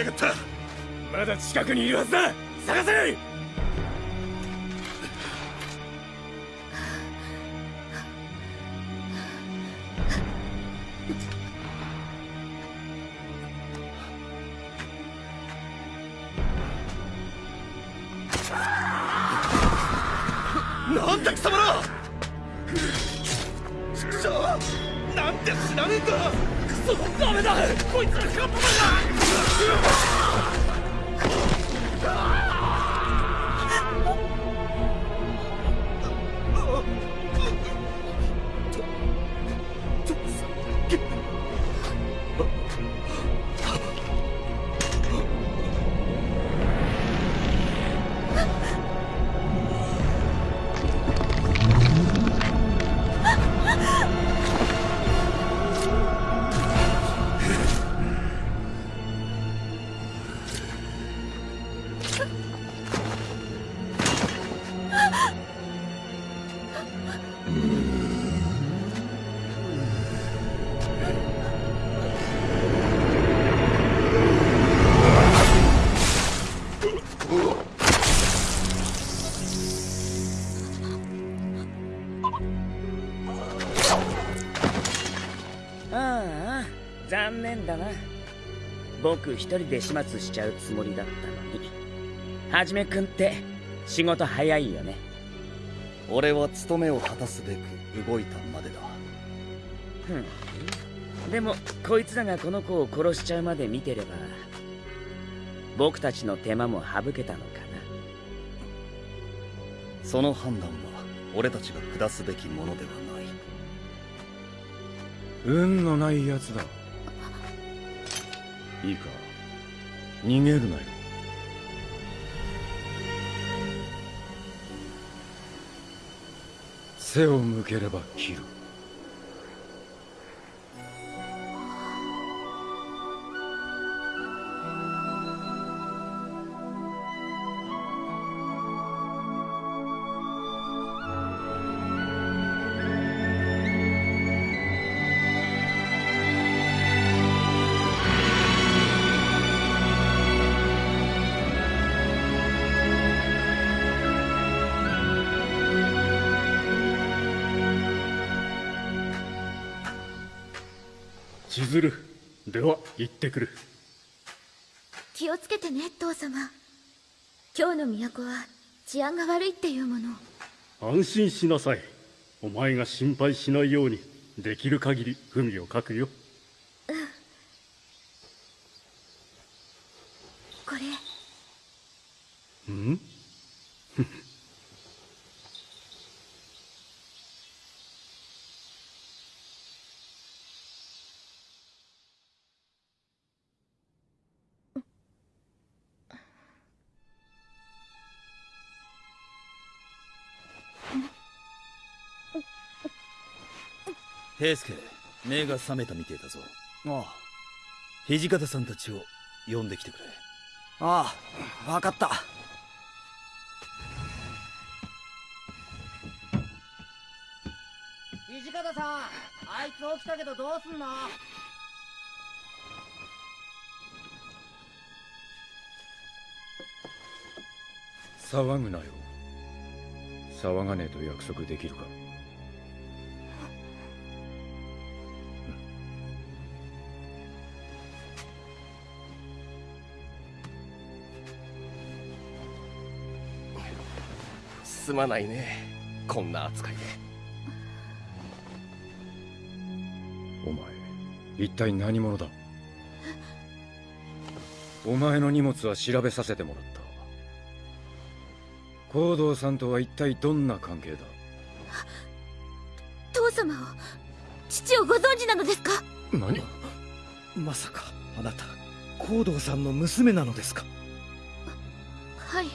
きやがった。まだ近くにいるはずだ。探せ！ああ残念だな。僕一人で始末しちゃうつもりだったのに。はじめくんって仕事早いよね。俺は務めを果たすべく動いたまでだ。ふん。でもこいつらがこの子を殺しちゃうまで見てれば僕たちの手間も省けたのかその判断は俺たちが下すべきものではない運のないやつだ。いいか。逃げるなよ。背を向ければ切る。都は治安が悪いっていうもの安心しなさいお前が心配しないようにできる限り文を書くよ平助目が覚めたみてえだぞ。あ土方さんたちを呼んできてくれ。ああ分かった。土方さんあいつ起きたけどどうすんの？騒ぐなよ。騒がねえと約束できるか？すまないね。こんな扱いで。お前一体何者だ？お前の荷物は調べさせてもらった。行動さんとは一体どんな関係だ？父様を父をご存知なのですか？何？まさかあなた行動さんの娘なのですか？はい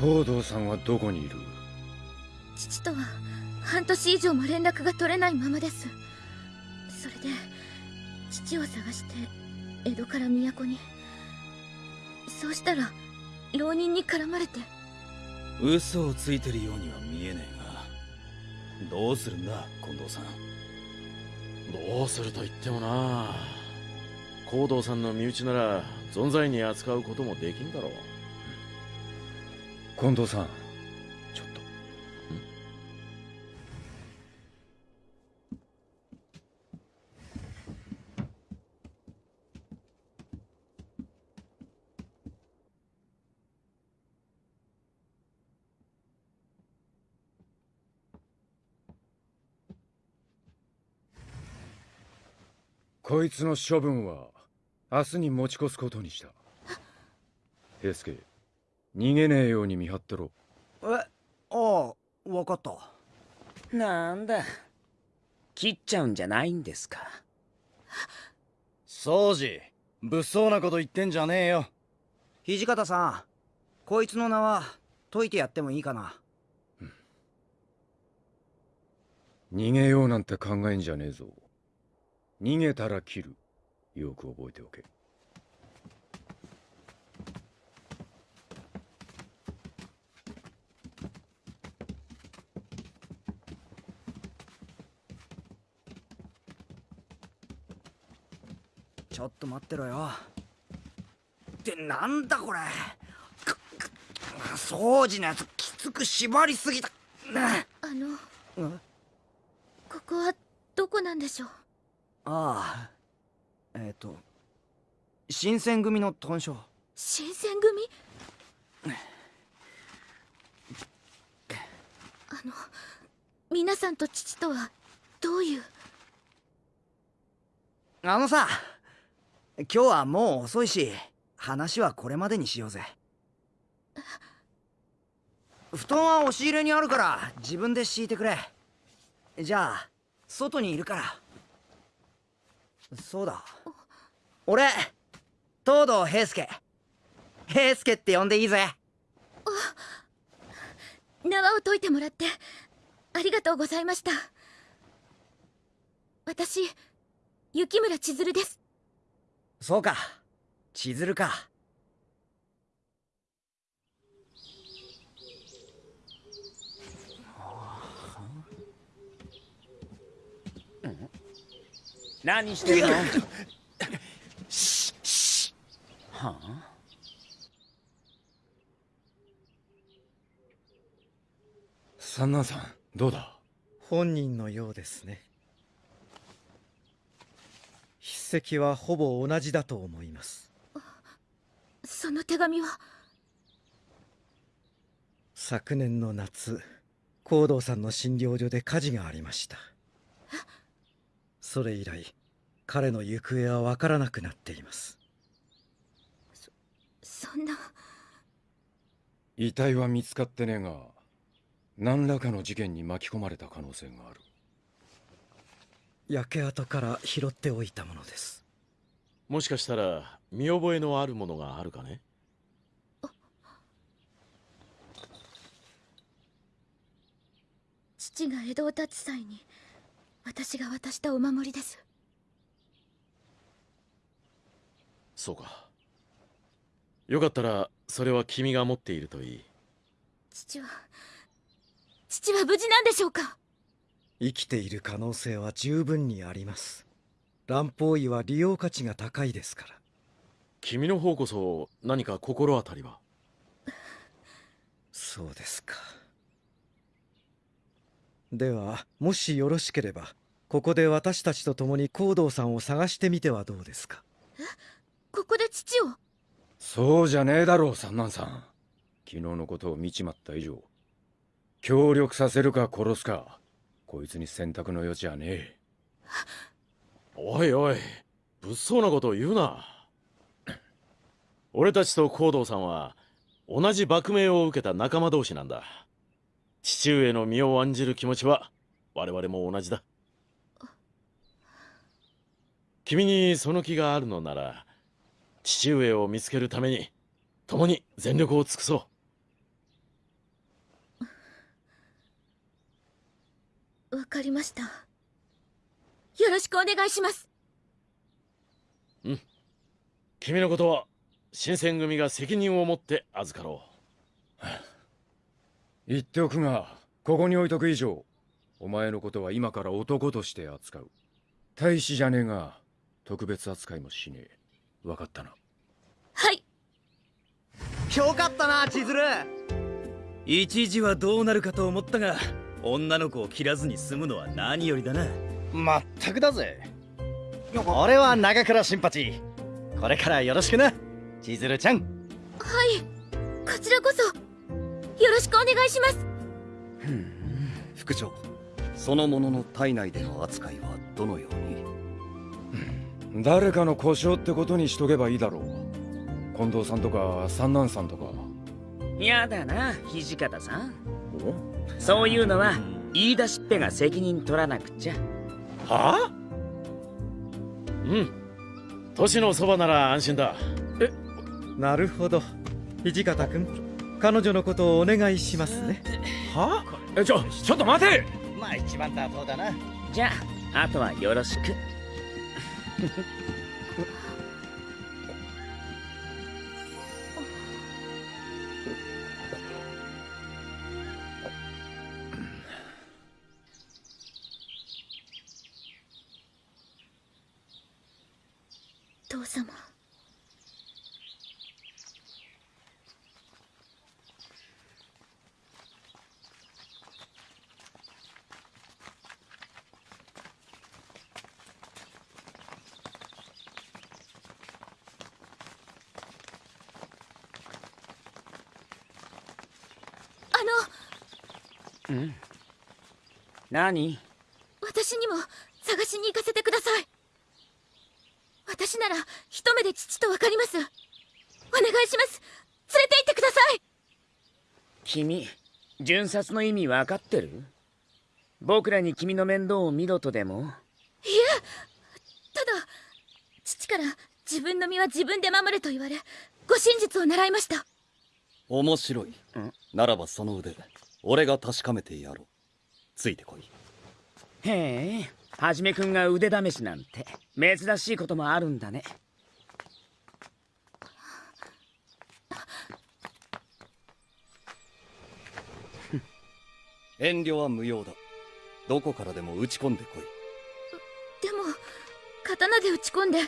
行動さんはどこにいる？父とは半年以上も連絡が取れないままです。それで父を探して江戸から都に。そうしたら浪人に絡まれて。嘘をついてるようには見えねえがどうするんだ近藤さん。どうすると言ってもな。行動さんの身内なら存在に扱うこともできんだろう近藤さん。ちょっと。こいつの処分は明日に持ち越すことにした。平助。逃げねえように見張ってろ。えああ分かった。なんだ。切っちゃうんじゃないんですか？掃除物騒なこと言ってんじゃねえよ。土方さんこいつの名は解いてやってもいいかな？逃げようなんて考えんじゃねえぞ。逃げたら切る。よく覚えておけちょっと待ってろよ。ってなんだこれ。掃除のやつきつく縛りすぎた。なあのあここはどこなんでしょう？あえっ、と新選組の豚書新選組？あの皆さんと父とはどういう？あのさ今日はもう遅いし話はこれまでにしようぜ。布団は押し入れにあるから自分で敷いてくれ。じゃあ外にいるから。そうだ。俺東堂平介。平介って呼んでいいぜ。縄を解いてもらってありがとうございました。私雪村千鶴です。そうか。千鶴か。何してるの？はあ？三男さんどうだ？本人のようですね筆跡はほぼ同じだと思います。その手紙は？昨年の夏高堂さんの診療所で火事がありました。それ以来彼の行方はわからなくなっています。そんな。遺体は見つかってねえが何らかの事件に巻き込まれた可能性がある焼け跡から拾っておいたものです。もしかしたら見覚えのあるものがあるかね？父が江戸を立つ際に私が渡したお守りです。そうか。よかったらそれは君が持っているといい。父は父は無事なんでしょうか？生きている可能性は十分にあります。乱方医は利用価値が高いですから。君の方こそ何か心当たりは？そうですか。ではもしよろしければここで私たちと共に高堂さんを探してみてはどうですか？ここで父を？そうじゃねえだろう三男さん。昨日のことを見ちまった以上協力させるか殺すかこいつに選択の余地はねえ。おいおい物騒なことを言うな。俺たちと高堂さんは同じ幕命を受けた仲間同士なんだ。父上の身を案じる気持ちは我々も同じだ。君にその気があるのなら父上を見つけるために共に全力を尽くそう。わかりました。よろしくお願いします。君のことは新選組が責任を持って預かろ 言っておくがここに置いとく以上お前のことは今から男として扱う。大使じゃねえが特別扱いもしねえ。分かったな。はい。よかったな千鶴。一時はどうなるかと思ったが女の子を切らずに済むのは何よりだな。まったくだぜ。俺は長倉新八。これからよろしくな。千鶴ちゃん。はい。こちらこそ。よろしくお願いします。副長。その者の体内での扱いはどのように？誰かの故障ってことにしとけばいいだろう。近藤さんとか三男さんとか。やだな土方さんそういうのは言い出しっぺが責任取らなくちゃ。はあ？うん。年のそばなら安心だ。なるほど。土方君彼女のことをお願いしますね。はえちょちょっと待て！まあ一番妥当だな。じゃああとはよろしく何？私にも探しに行かせてください。私なら一目で父と分かります。お願いします。連れて行ってください。君巡察の意味分かってる？僕らに君の面倒を見ろとでも？いえ。ただ父から自分の身は自分で守れと言われ護身術を習いました。面白い。ならばその腕俺が確かめてやろうついてこい。へえはじめくんが腕試しなんて珍しいこともあるんだね。遠慮は無用だ。どこからでも打ち込んでこい。でも刀で打ち込んで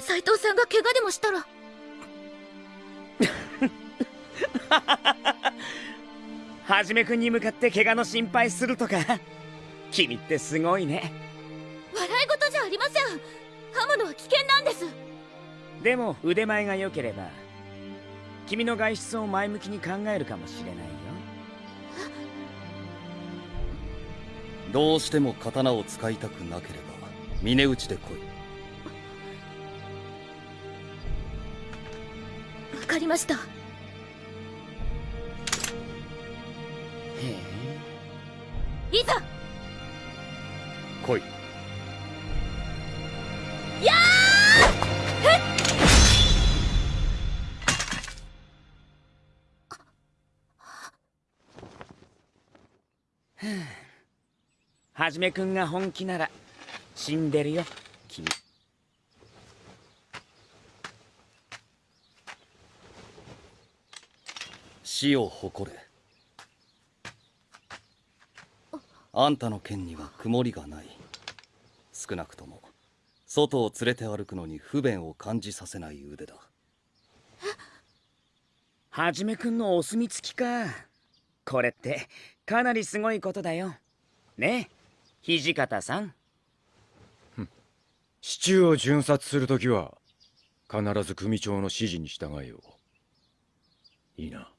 斎藤さんが怪我でもしたら はじめくんに向かって怪我の心配するとか。君ってすごいね。笑い事じゃありません。刃物は危険なんです。でも腕前が良ければ君の外出を前向きに考えるかもしれないよ。どうしても刀を使いたくなければ峰打ちで来い。わかりましたいざ！来い。やはじめくんが本気なら死んでるよ君。死を誇れあんたの剣には曇りがない。少なくとも外を連れて歩くのに不便を感じさせない腕だ。はじめくんのお墨付きか。これってかなりすごいことだよ。ね土方さん。市中を巡察するときは必ず組長の指示に従えよう。いいな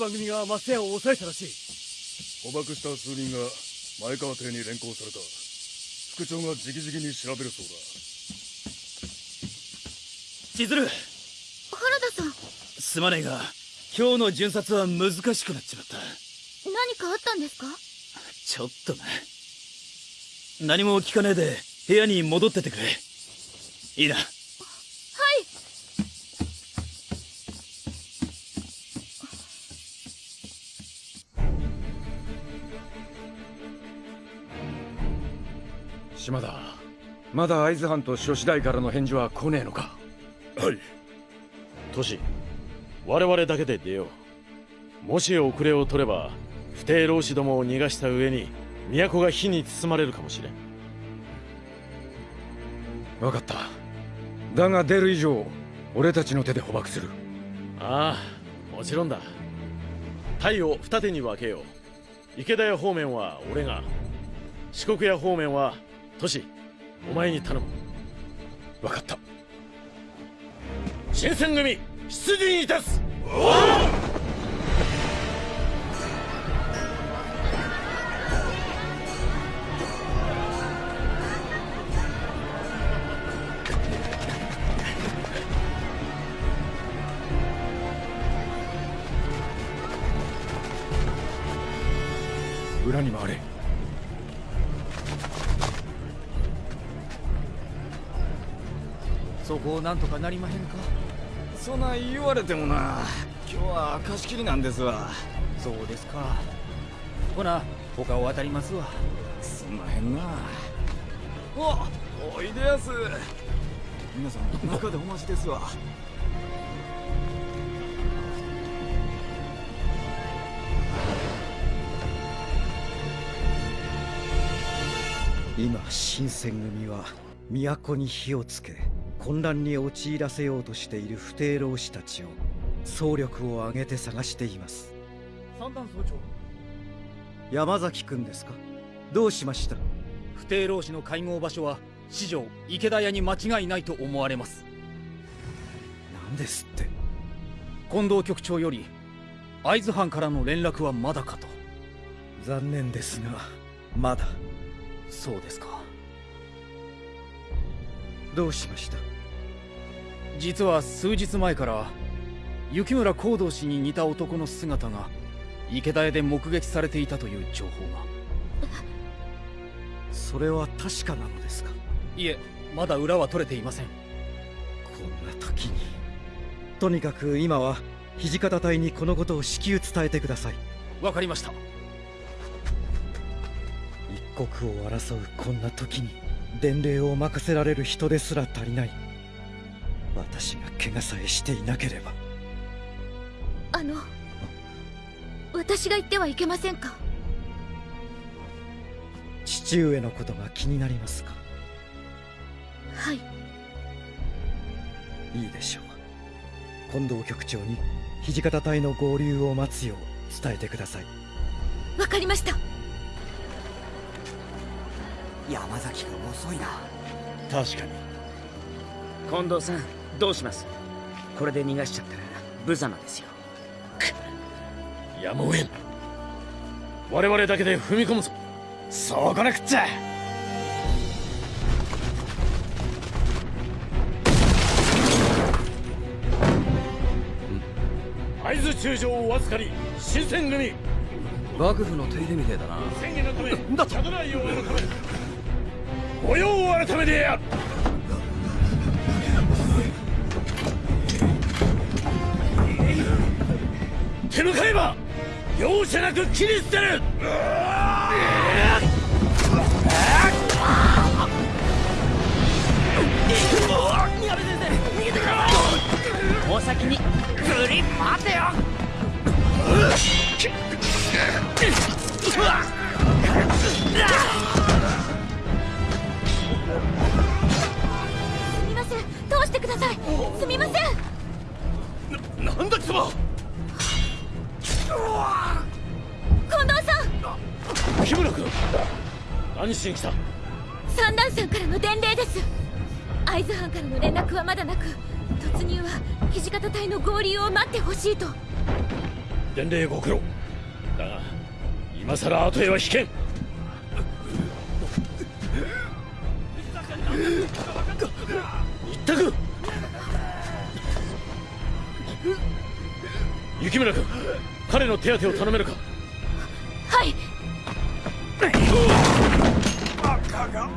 番組が松屋を抑えたらしい。捕獲した数人が前川邸に連行された。副長が直々に調べるそうだ。千鶴。原田さん。すまねえが今日の巡察は難しくなっちまった。何かあったんですか？ちょっとな。何も聞かねえで部屋に戻っててくれ。いいなまだ会津藩と諸次第からの返事は来ねえのか？はい。トシ我々だけで出よう。もし遅れを取れば不定老子どもを逃がした上に都が火に包まれるかもしれん。分かった。だが出る以上俺たちの手で捕獲する。ああもちろんだ。隊を二手に分けよう。池田屋方面は俺が。四国屋方面はトシお前に頼む。分かった。新選組出陣いたす。なんとかなりまへんか？そない言われてもな今日は貸し切りなんですわ。そうですか。ほな他を渡りますわ。すんまへんな。おおいでやす。皆さん中でお待ちですわ。今新選組は都に火をつけ混乱に陥らせようとしている不定老師たちを総力を挙げて探しています。三段総長。山崎君ですか？どうしました？不定老師の会合場所は四条池田屋に間違いないと思われます。何ですって。近藤局長より会津藩からの連絡はまだかと。残念ですがまだ。そうですか。どうしました？実は数日前から雪村光道氏に似た男の姿が池田屋で目撃されていたという情報が。それは確かなのですか？いえまだ裏は取れていません。こんな時に。とにかく今は土方隊にこのことを至急伝えてください。わかりました。一国を争うこんな時に伝令を任せられる人ですら足りない私が怪我さえしていなければ。あの私が言ってはいけませんか？父上のことが気になりますか？はい。いいでしょう。近藤局長に土方隊の合流を待つよう伝えてください。わかりました。山崎君遅いな。確かに。近藤さんどうします？これで逃がしちゃったら無様ですよ。やむを得ん。我々だけで踏み込むぞ。そうこなくっちゃ。会津中将をわずかに新選組。幕府の手入れみてえだな。宣言のためだと。来を改め御用を改めてや手向かえば容赦なく切り捨てる。お先にグリ待てよ。すみません。通してください。すみません。なんだ貴様近藤さん。木村君。何しに来た？三段さんからの伝令です。会津藩からの連絡はまだなく突入は土方隊の合流を待ってほしいと。伝令ご苦労。だが今さら後へは引けん。一択雪村君彼の手当てを頼めるか？はい。バカが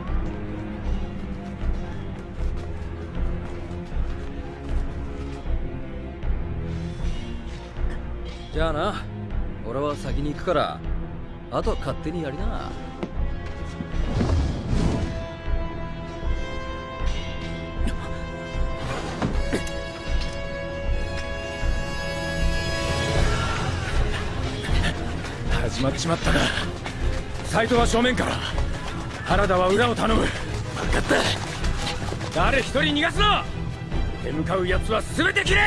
じゃあな。俺は先に行くからあとは勝手にやりなまっちまったな。サイトは正面から。原田は裏を頼む。分かった。誰一人逃がすな。出向かう奴は全て切れ。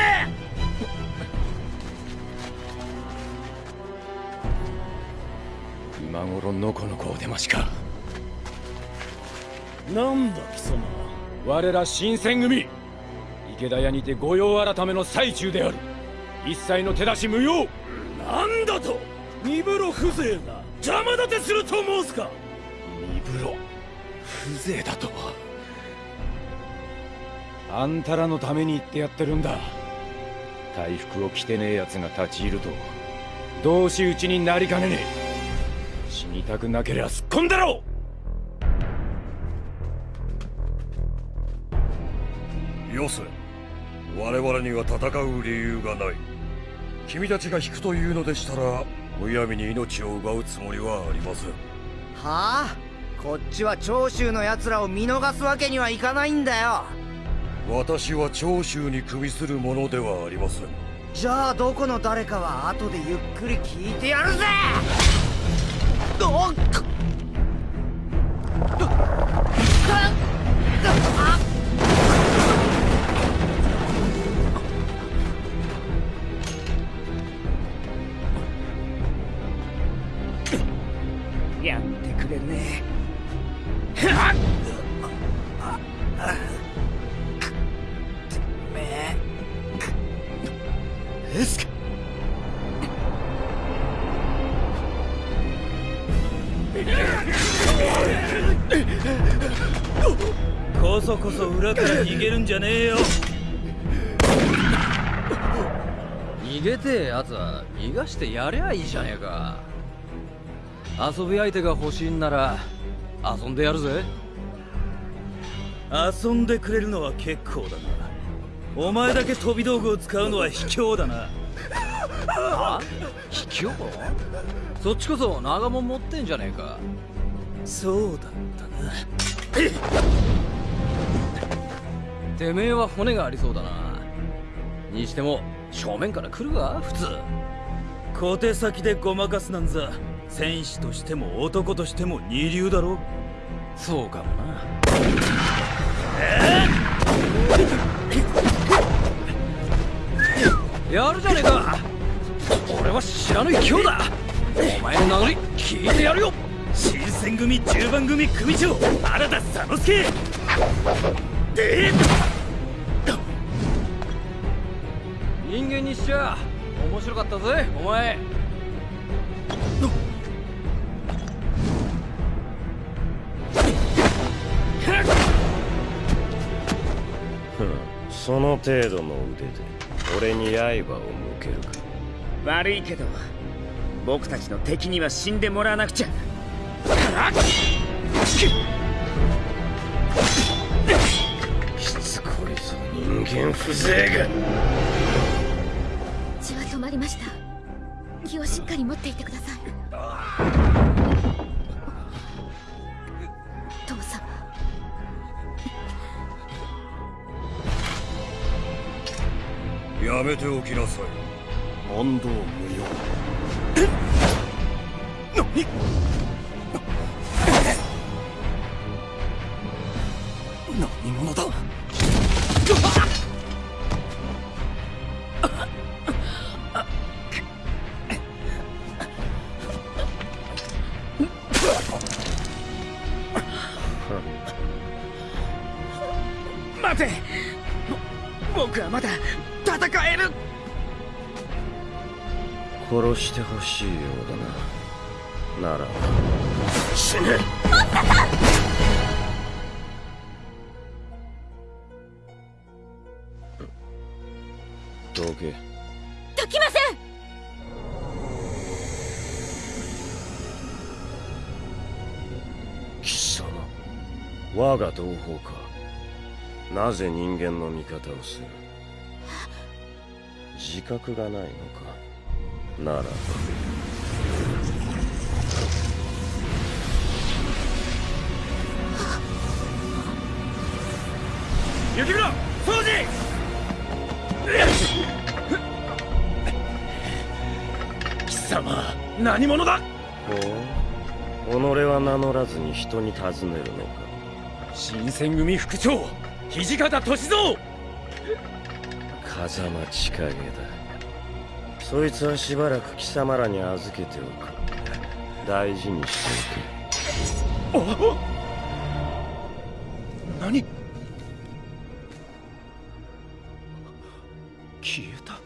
今頃のこの子を出ましか。なんだ貴様我ら新選組。池田屋にて御用改めの最中である。一切の手出し無用。なんだと身風呂風情が邪魔立てすると申すか？身風呂風情だと？はあんたらのために言ってやってるんだ。大服を着てねえ奴が立ち入ると。同士討ちになりかねねえ。死にたくなけりゃすっ込んだろ！よせ。我々には戦う理由がない。君たちが引くというのでしたらむやみに命を奪うつもりはありません。はあこっちは長州の奴らを見逃すわけにはいかないんだよ。私は長州に組みするものではありません。じゃあどこの誰かは後でゆっくり聞いてやるぜ。おっ逃げてえやつは逃がしてやりゃいいじゃねえか。遊び相手が欲しいんなら遊んでやるぜ。遊んでくれるのは結構だな。お前だけ飛び道具を使うのは卑怯だな。あ卑怯？そっちこそ長門持ってんじゃねえか。そうだったな。てめえは骨がありそうだな。にしても正面から来るわ普通。小手先でごまかすなんざ戦士としても男としても二流だろそうかもな。やるじゃねえか。俺は知らぬ勢いだ。お前の名乗り聞いてやるよ。新選組十番組組長原田佐之助。で人間にしちゃ面白かったぜお前。その程度の腕で俺に刃を向けるか。悪いけど僕たちの敵には死んでもらわなくちゃ。しつこいぞ人間風情がりました。気をしっかり持っていてください。父様やめておきなさい。問答無用。何者だ？なら。死ね。マスタさんどけ。どきません。貴様我が同胞か。なぜ人間の味方をする？自覚がないのか？なら。雪村掃除!貴様何者だ?ほう。己は名乗らずに人に尋ねるのか。新選組副長土方歳三!風間千景だ。そいつはしばらく貴様らに預けておく大事にしておけ何？消えた。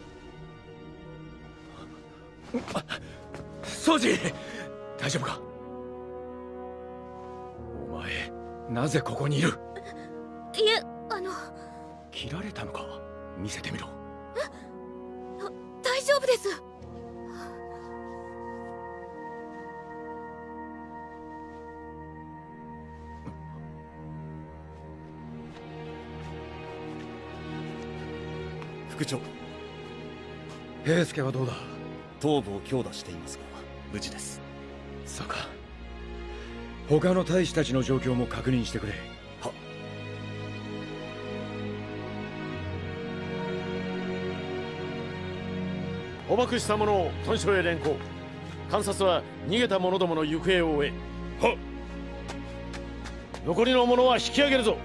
掃除大丈夫か？お前なぜここにいる？いえあの。切られたのか？見せてみろ。大丈夫です副長平助はどうだ？頭部を強打していますが。無事です。そうか。他の大使たちの状況も確認してくれ。は。捕獲した者を屯所へ連行。観察は逃げた者どもの行方を追え。は。残りの者は引き上げるぞ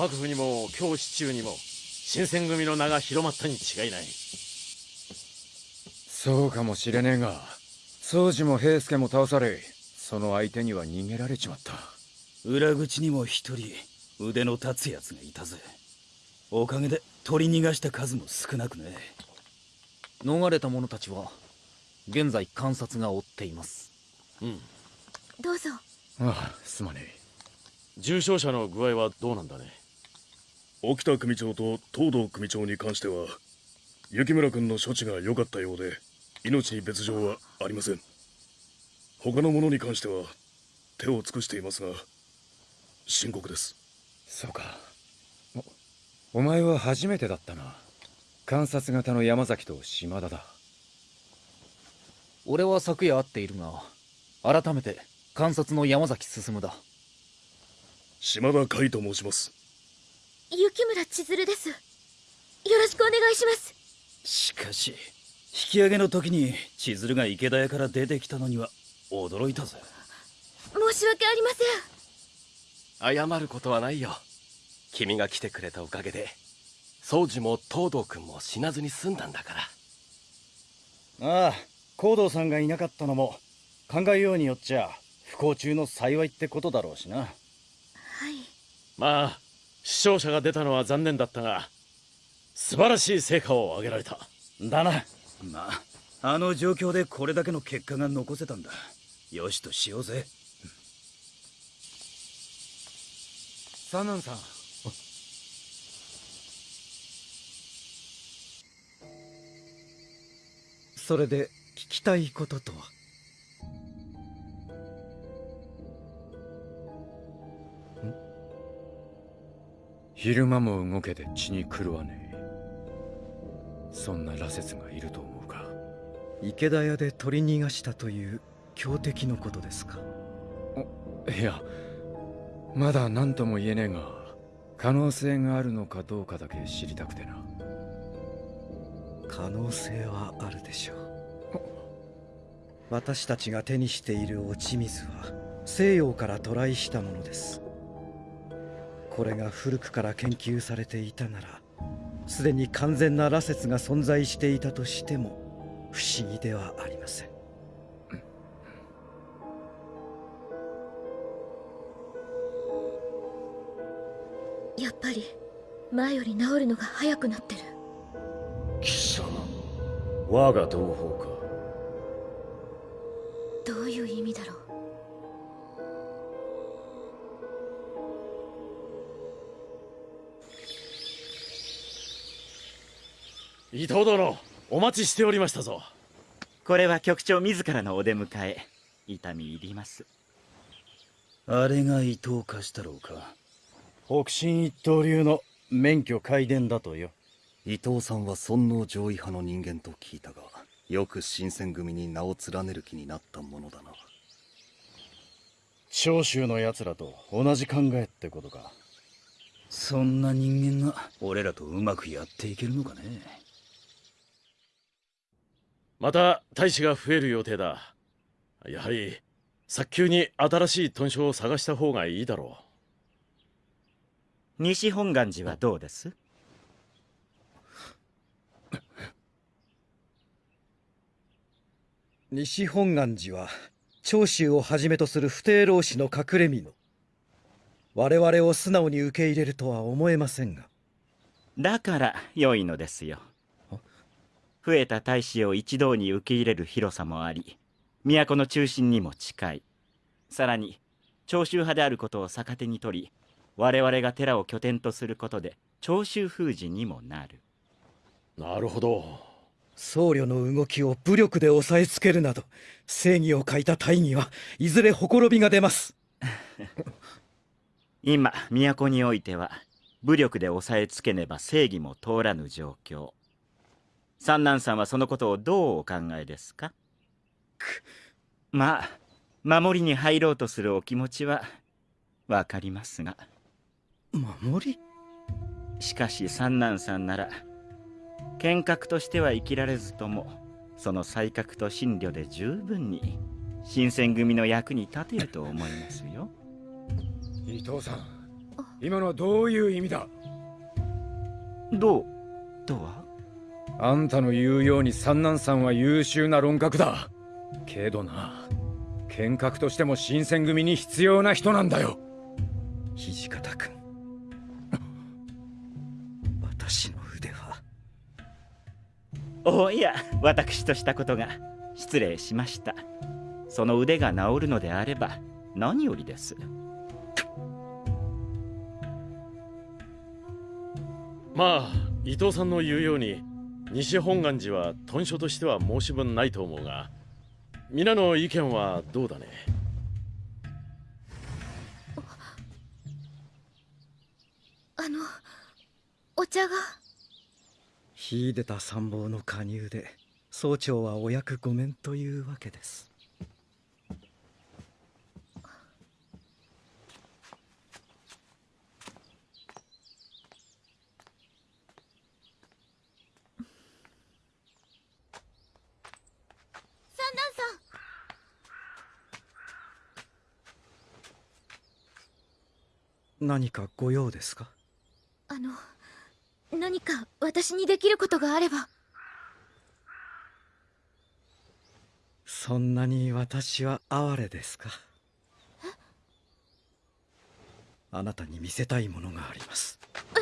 幕府にも京市中にも新選組の名が広まったに違いない。そうかもしれねえが宗司も平助も倒されその相手には逃げられちまった。裏口にも一人腕の立つやつがいたぜ。おかげで取り逃がした数も少なくね。逃れた者たちは現在観察が追っています。うん。どうぞ。ああすまねえ。重傷者の具合はどうなんだね沖田組長と東堂組長に関しては雪村君の処置が良かったようで命に別状はありません。他の者に関しては手を尽くしていますが深刻です。そうか。おお前は初めてだったな。観察型の山崎と島田だ。俺は昨夜会っているが改めて観察の山崎進だ。島田海と申します雪村千鶴です。よろしくお願いします。しかし引き上げの時に千鶴が池田屋から出てきたのには驚いたぜ。申し訳ありません。謝ることはないよ。君が来てくれたおかげで宗司も東堂君も死なずに済んだんだから。ああ行動さんがいなかったのも考えようによっちゃ不幸中の幸いってことだろうしな。はい。まあ死傷者が出たのは残念だったが素晴らしい成果を上げられた。だな。まああの状況でこれだけの結果が残せたんだ。よしとしようぜ。サナンさん。それで聞きたいこととは？昼間も動けて血に狂わねえ。そんな羅刹がいると思うか。池田屋で取り逃がしたという強敵のことですか。いやまだ何とも言えねえが可能性があるのかどうかだけ知りたくてな。可能性はあるでしょう。私たちが手にしている落ち水は西洋から渡来したものですこれが古くから研究されていたならすでに完全な羅刹が存在していたとしても不思議ではありません。ぱり前より治るのが早くなってる。貴様我が同胞か。どういう意味だろう伊藤殿お待ちしておりましたぞ。これは局長自らのお出迎え痛み入ります。あれが伊藤貸したろうか。北進一刀流の免許改伝だとよ。伊藤さんは尊王攘夷派の人間と聞いたがよく新選組に名を連ねる気になったものだな。長州の奴らと同じ考えってことか。そんな人間が俺らとうまくやっていけるのかねまた大使が増える予定だ。やはり早急に新しい屯所を探した方がいいだろ西本願寺はどうです？西本願寺は長州をはじめとする不定老師の隠れ蓑我々を素直に受け入れるとは思えませんが。だから良いのですよ増えた大使を一堂に受け入れる広さもあり都の中心にも近い。さらに長州派であることを逆手に取り我々が寺を拠点とすることで長州封じにもなる。なるほど。僧侶の動きを武力で押さえつけるなど正義を欠いた大義はいずれほころびが出ます。今都においては武力で押さえつけねば正義も通らぬ状況三男さんはそのことをどうお考えですか？まあ守りに入ろうとするお気持ちはわかりますが。守り？しかし三男さんなら剣客としては生きられずともその才覚と心慮で十分に新選組の役に立てると思いますよ。伊藤さん今のはどういう意味だ？どうとは？あんたの言うように三男さんは優秀な論客だ。けどな剣客としても新選組に必要な人なんだよ。土方君。私の腕は。おや私としたことが。失礼しました。その腕が治るのであれば何よりです。まあ伊藤さんの言うように西本願寺は屯所としては申し分ないと思うが皆の意見はどうだね？あのお茶が？秀でた参謀の加入で総長はお役御免というわけです三男さん何かご用ですか？あの何か私にできることがあれば。そんなに私は哀れですか？あなたに見せたいものがあります。ど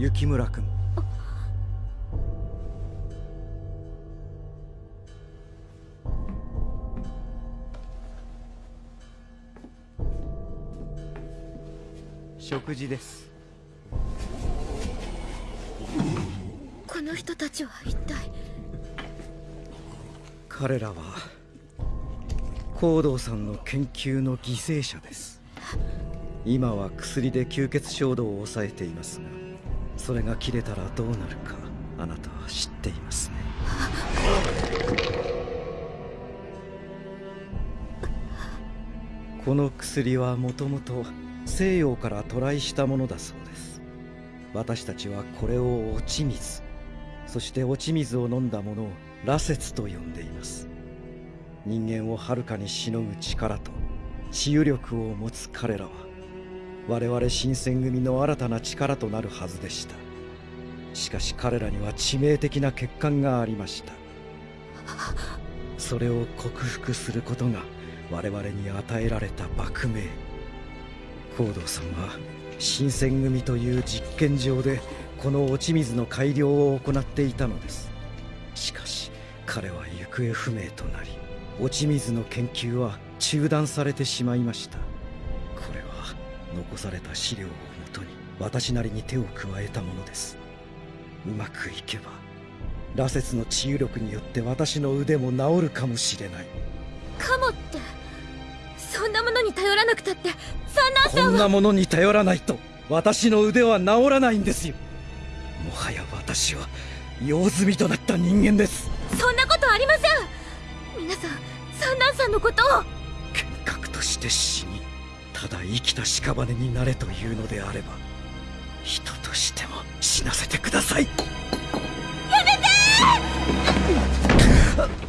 雪村君。食事です。この人たちは一体？彼らは高堂さんの研究の犠牲者です。今は薬で吸血衝動を抑えていますがそれが切れたらどうなるかあなたは知っていますね。この薬はもともと西洋から渡来したものだそうです。私たちはこれを落ち水そして落ち水を飲んだものを羅刹と呼んでいます。人間をはるかにしのぐ力と治癒力を持つ彼らは我々新選組の新たな力となるはずでした。しかし彼らには致命的な欠陥がありました。それを克服することが我々に与えられた幕命。光道さんは新選組という実験場でこの落ち水の改良を行っていたのです。しかし彼は行方不明となり落ち水の研究は中断されてしまいました。残された資料をもとに私なりに手を加えたものです。うまくいけば羅刹の治癒力によって私の腕も治るかもしれない。かもってそんなものに頼らなくたって三男さんは。こんなものに頼らないと私の腕は治らないんですよ。もはや私は用済みとなった人間です。そんなことありません。皆さん三男さんのことを。核として死にただ生きた屍になれというのであれば人としても死なせてください。やめて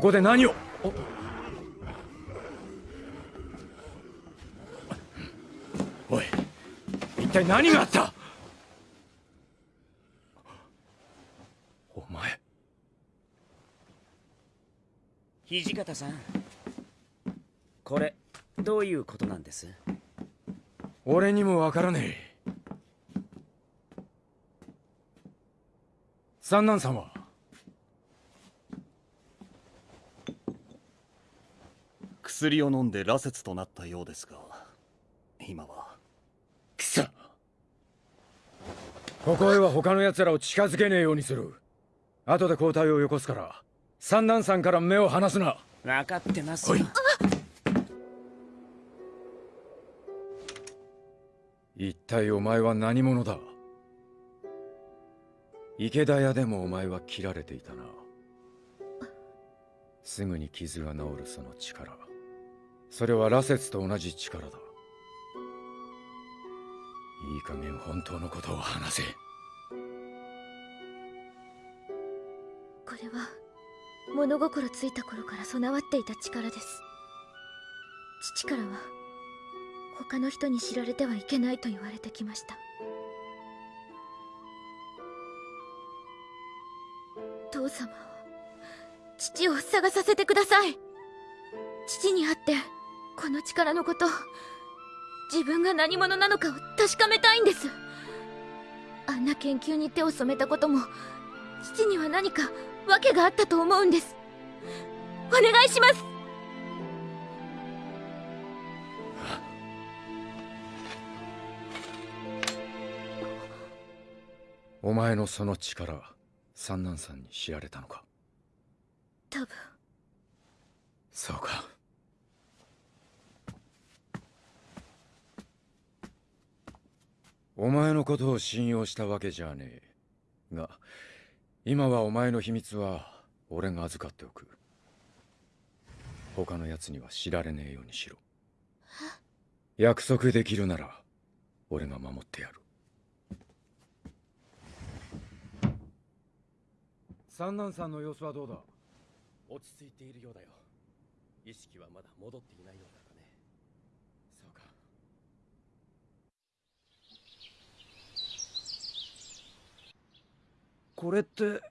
ここで何を？おい一体何があった？お前。土方さんこれどういうことなんです？俺にもわからねえ。三男さんは薬を飲んで羅刹となったようですが今は。くそ。ここへは他の奴らを近づけねえようにする。後で交代をよこすから三男さんから目を離すな。分かってます。よ一体お前は何者だ？池田屋でもお前は切られていたな。すぐに傷が治るその力それは羅刹と同じ力だ。いい加減本当のことを話せ。これは物心ついた頃から備わっていた力です。父からは他の人に知られてはいけないと言われてきました。父様を父を探させてください。父に会ってこの力のこと自分が何者なのかを確かめたいんです。あんな研究に手を染めたことも父には何か訳があったと思うんです。お願いします。お前のその力三男さんに知られたのか？多分。そうかお前のことを信用したわけじゃねえ。が今はお前の秘密は俺が預かっておく。他の奴には知られねえようにしろ。約束できるなら俺が守ってやる。三男さんの様子はどうだ？落ち着いているようだよ。意識はまだ戻っていないようだがねそうかこれって。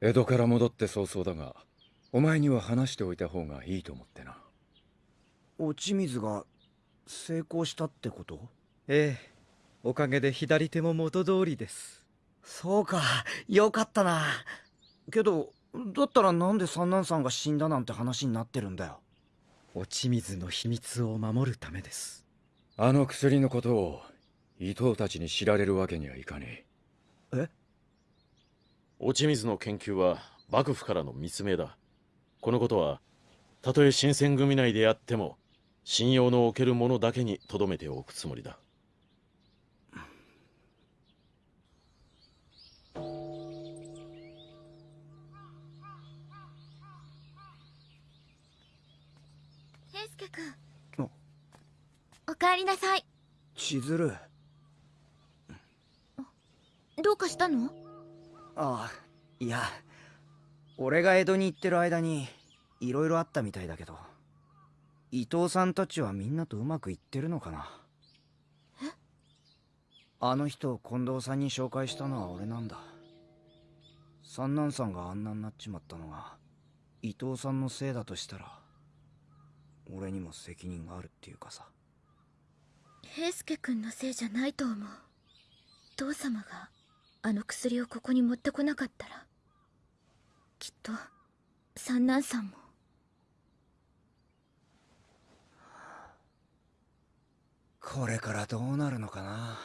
江戸から戻って早々だがお前には話しておいた方がいいと思ってな。落ち水が成功したってこと？ええ。おかげで左手も元通りです。そうか。よかったな。けどだったらなんで三男さんが死んだなんて話になってるんだよ？落ち水の秘密を守るためです。あの薬のことを伊藤たちに知られるわけにはいかねえ落ち水の研究は幕府からの密命だ。このことはたとえ新選組内であっても信用のおけるものだけに留めておくつもりだ。平介君。お。かえりなさい。千鶴。どうかしたの？ああいや俺が江戸に行ってる間にいろいろあったみたいだけど伊藤さんたちはみんなとうまくいってるのかな？あの人を近藤さんに紹介したのは俺なんだ。三男さんがあんなになっちまったのが伊藤さんのせいだとしたら俺にも責任があるっていうかさ。平介君のせいじゃないと思う。父様があの薬をここに持ってこなかったらきっと三男さんも。これからどうなるのかな。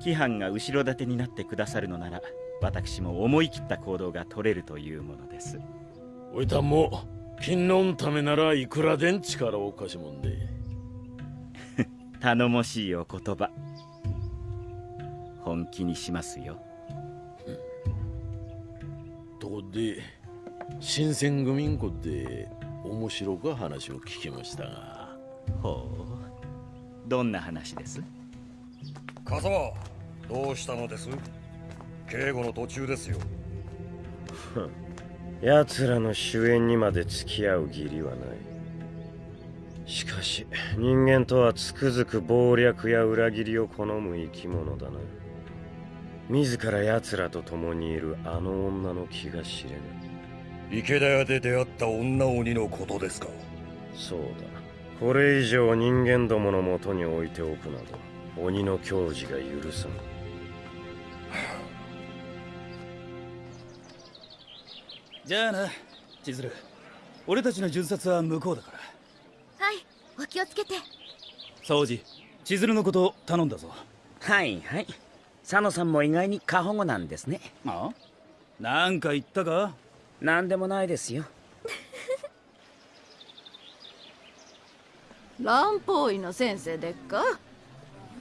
規範が後ろ盾になってくださるのなら私も思い切った行動が取れるというものです。おいたんも金のためならいくらでん力を貸しもんで。頼もしいお言葉。本気にしますよ。とこで新選組んこで面白か話を聞きましたが。ほう。どんな話です？風間どうしたのです？警護の途中ですよ。奴らの主演にまで付き合う義理はない。しかし人間とはつくづく謀略や裏切りを好む生き物だな。自ら奴らと共にいるあの女の気が知れぬ。池田屋で出会った女鬼のことですか。そうだ。これ以上人間どものもとに置いておくなど鬼の矜持が許さんじゃあな千鶴。俺たちの巡察は向こうだから。はいお気をつけて。掃除千鶴のこと頼んだぞ。はいはい。佐野さんも意外に過保護なんですね。あなんか言ったか？何でもないですよ。蘭方医の先生でっか？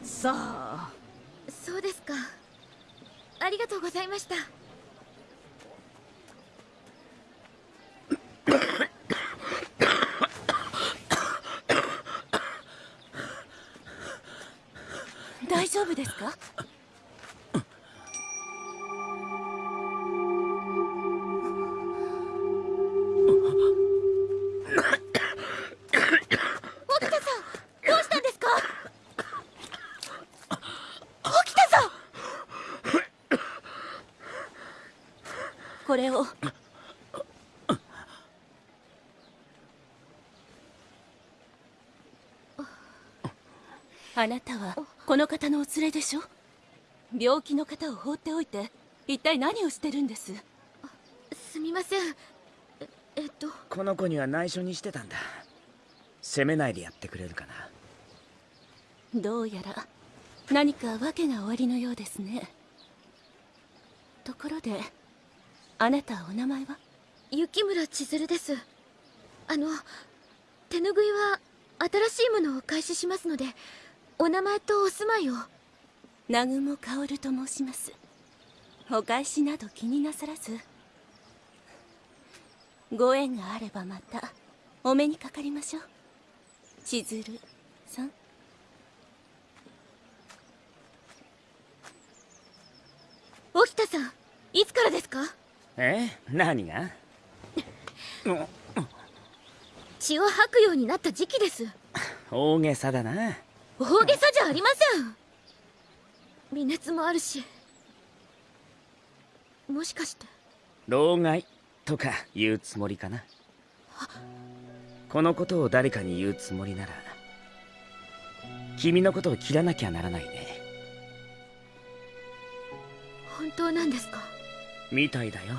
さあ。そうですか。ありがとうございました大丈夫ですか？連れでしょ？病気の方を放っておいて一体何をしてるんです？すみません。ええっと？この子には内緒にしてたんだ。責めないでやってくれるかな。どうやら何か訳がおありのようですね。ところであなたお名前は？雪村千鶴です。あの手ぬぐいは新しいものをお返ししますのでお名前とお住まいを南雲薫と申します。お返しなど気になさらず。ご縁があればまたお目にかかりましょう。千鶴さん。沖田さんいつからですか？え何が？血を吐くようになった時期です。大げさだな。大げさじゃありません微熱もあるしもしかして。老害とか言うつもりかな。このことを誰かに言うつもりなら君のことを切らなきゃならないね。本当なんですか？みたいだよ。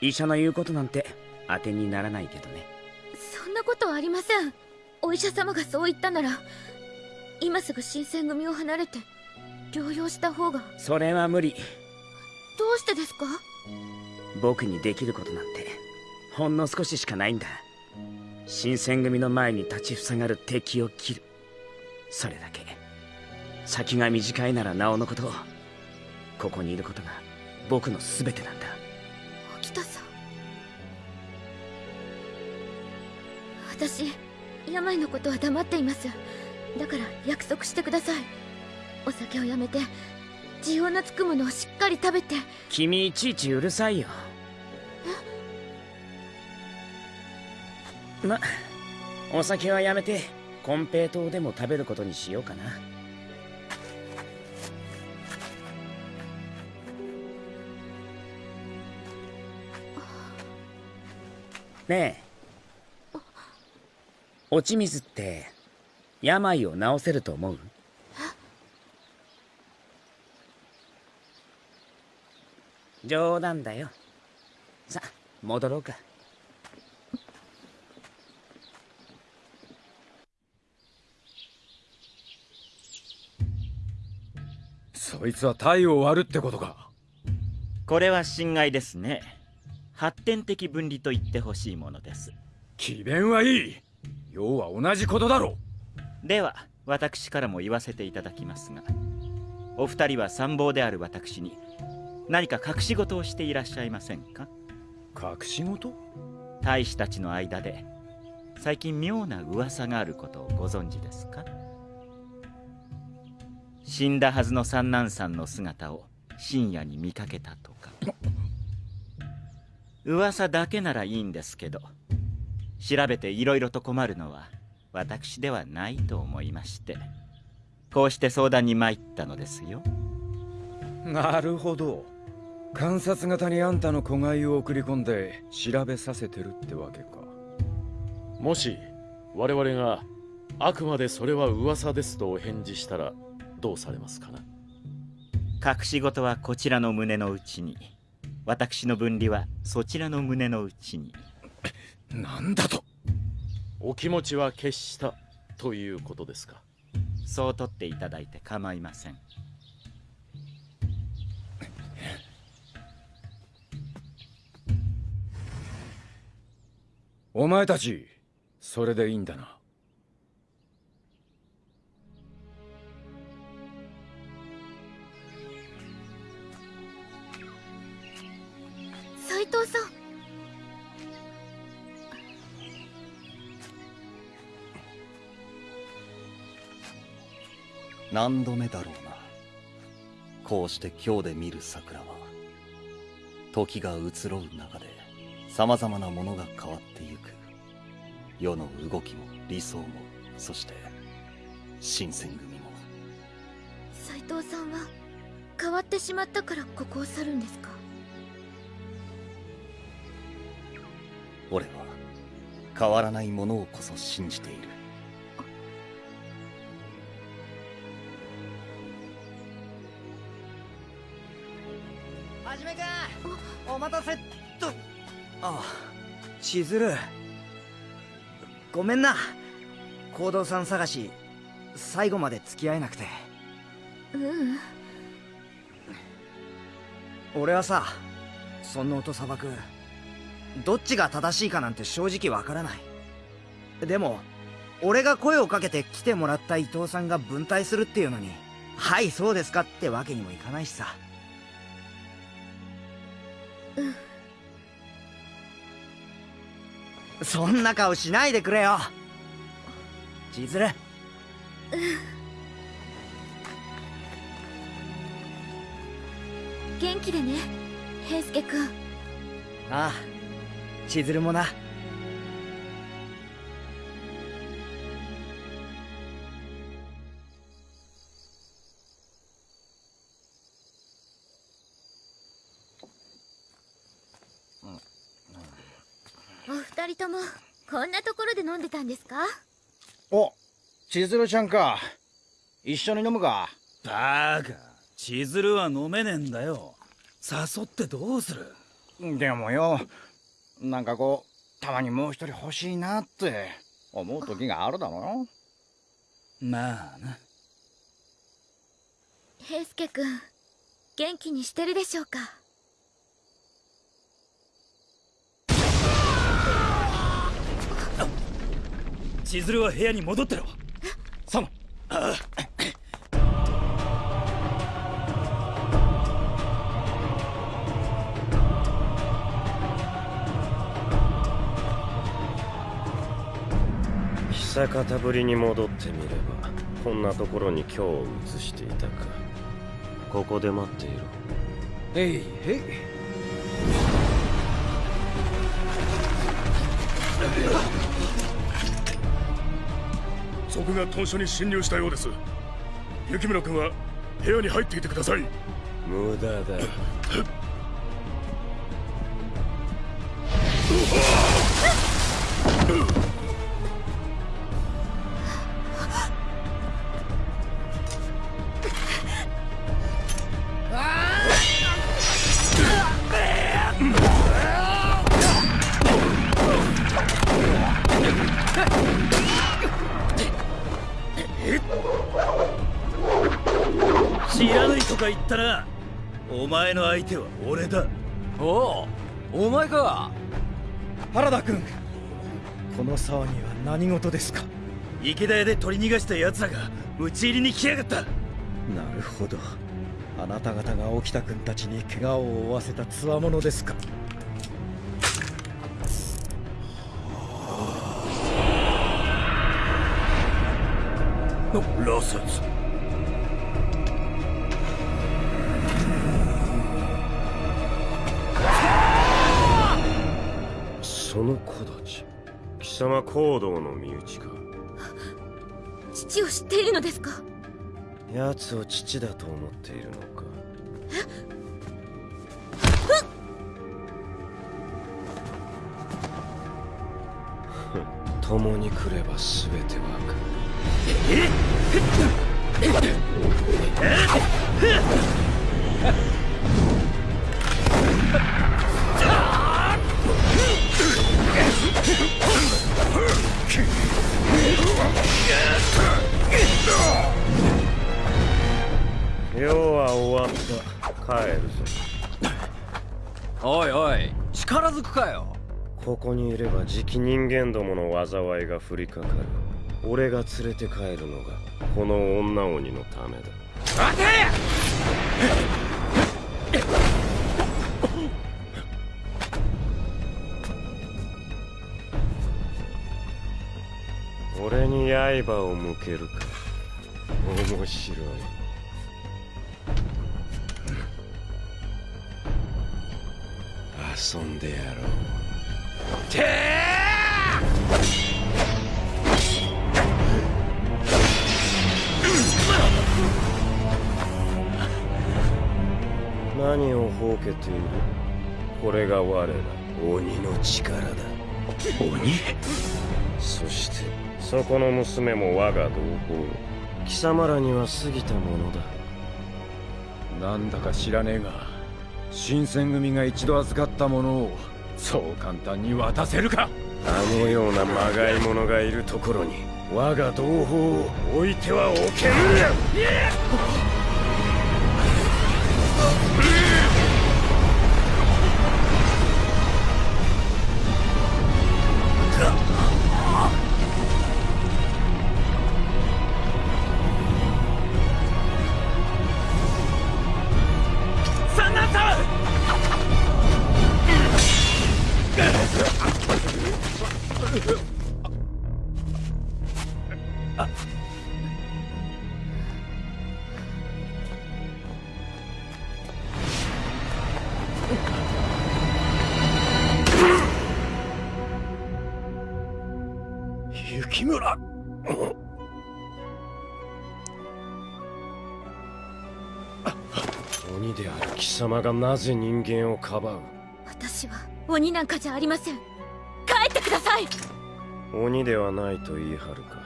医者の言うことなんて当てにならないけどね。そんなことはありません。お医者様がそう言ったなら今すぐ新選組を離れて療養した方が。それは無理。どうしてですか？僕にできることなんてほんの少ししかないんだ。新選組の前に立ちふさがる敵を切る。それだけ。先が短いならなおのことここにいることが僕の全てなんだ。沖田さん。私病のことは黙っています。だから約束してくださいお酒をやめて需要のつくものをしっかり食べて。君いちいちうるさいよ。まお酒はやめて金平糖でも食べることにしようかな。ねえ。落ち水って病を治せると思う？冗談だよ。さあ戻ろうか。そいつは体を割るってことか。これは侵害ですね。発展的分離と言ってほしいものです。詭弁はいい。要は同じことだろでは私からも言わせていただきますがお二人は参謀である私に何か隠し事をしていらっしゃいませんか？隠し事？大使たちの間で最近妙な噂があることをご存知ですか？死んだはずの三男さんの姿を深夜に見かけたとか。噂だけならいいんですけど調べていろいろと困るのは私ではないと思いましてこうして相談に参ったのですよ。なるほど観察型にあんたの子飼いを送り込んで調べさせてるってわけか。もし我々があくまでそれは噂ですとお返事したらどうされますかな？隠し事はこちらの胸の内に。私の分離はそちらの胸の内に。なんだと。お気持ちは決したということですか？そう取っていただいて構いませんお前たちそれでいいんだな。斉藤さん。何度目だろうな。こうして今日で見る桜は時が移ろう中で様々なものが変わってゆく。世の動きも理想もそして新選組も。斉藤さんは変わってしまったからここを去るんですか？俺は変わらないものをこそ信じている千鶴ごめんな。行動さん探し最後まで付き合えなくて。ううん。俺はさそんな音砂漠どっちが正しいかなんて正直わからない。でも俺が声をかけて来てもらった伊藤さんが分隊するっていうのにはいそうですかってわけにもいかないしさ。うんそんな顔しないでくれよ。千鶴うん元気でね平介君ああ千鶴もなもこんなところで飲んでたんですか？お千鶴ちゃんか。一緒に飲むか？バカ。千鶴は飲めねえんだよ。誘ってどうする？でもよなんかこうたまにもう一人欲しいなって。思う時があるだろ。よまあな。平介君元気にしてるでしょうか？千鶴は部屋に戻ってろ。サムあ。久方ぶりに戻ってみればこんなところに今日を移していたか。ここで待っていろ。へいへい賊が屯所に侵入したようです。雪村君は部屋に入っていてください。無駄だ らとか言ったなお前の相手は俺だ。おおお前か。原田君この騒ぎは何事ですか？池田屋で取り逃がした奴らが討ち入りに来やがった。なるほど。あなた方が沖田君たちに怪我を負わせた強者ですか？羅刹様行動の身内か。父を知っているのですか？奴を父だと思っているのか。共に来れば全てわかる帰るぞ。おいおい力ずくかよ。ここにいればじき人間どもの災いが降りかかる。俺が連れて帰るのがこの女鬼のためだ。待て。俺に刃を向けるか。面白い遊んでやろう。て何をほうけている？これが我ら。鬼の力だ。鬼？そしてそこの娘も我が同胞。貴様らには過ぎたものだ。なんだか知らねえが新選組が一度預かったものをそう簡単に渡せるか。あのようなまがい者がいるところに我が同胞を置いてはおけぬ。様がなぜ人間をかばう？私は鬼なんかじゃありません。帰ってください。鬼ではないと言い張るか？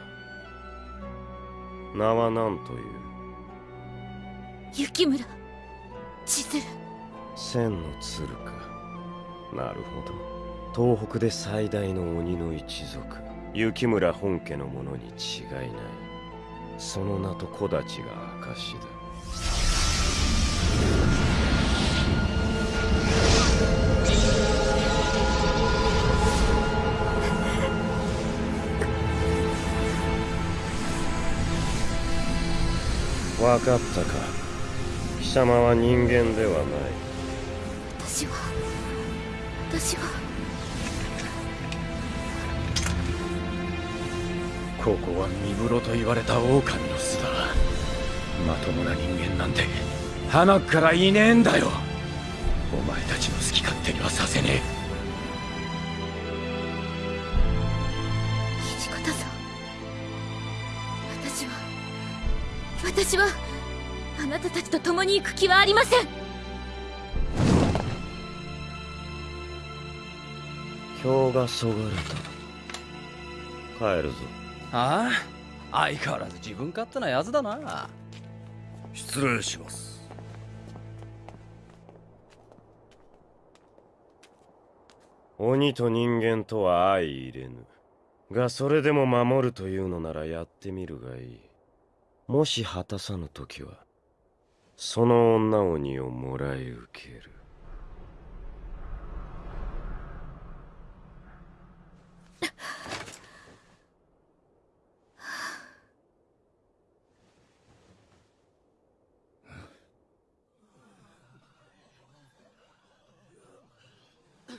名は何という？雪村。千鶴。千の鶴か。なるほど。東北で最大の鬼の一族。雪村本家の者に違いない。その名と子立ちが証だ分かったか。貴様は人間ではない。私は私は。ここは三風呂と言われた狼の巣だ。まともな人間なんて花からいねえんだよ。お前たちの好き勝手にはさせね土私はあなたたちと共に行く気はありません。票がそがれた。帰るぞ。ああ相変わらず自分勝手なやつだな。失礼します。鬼と人間とは相入れぬ。がそれでも守るというのならやってみるがいいもし果たさぬ時はその女鬼をもらい受ける。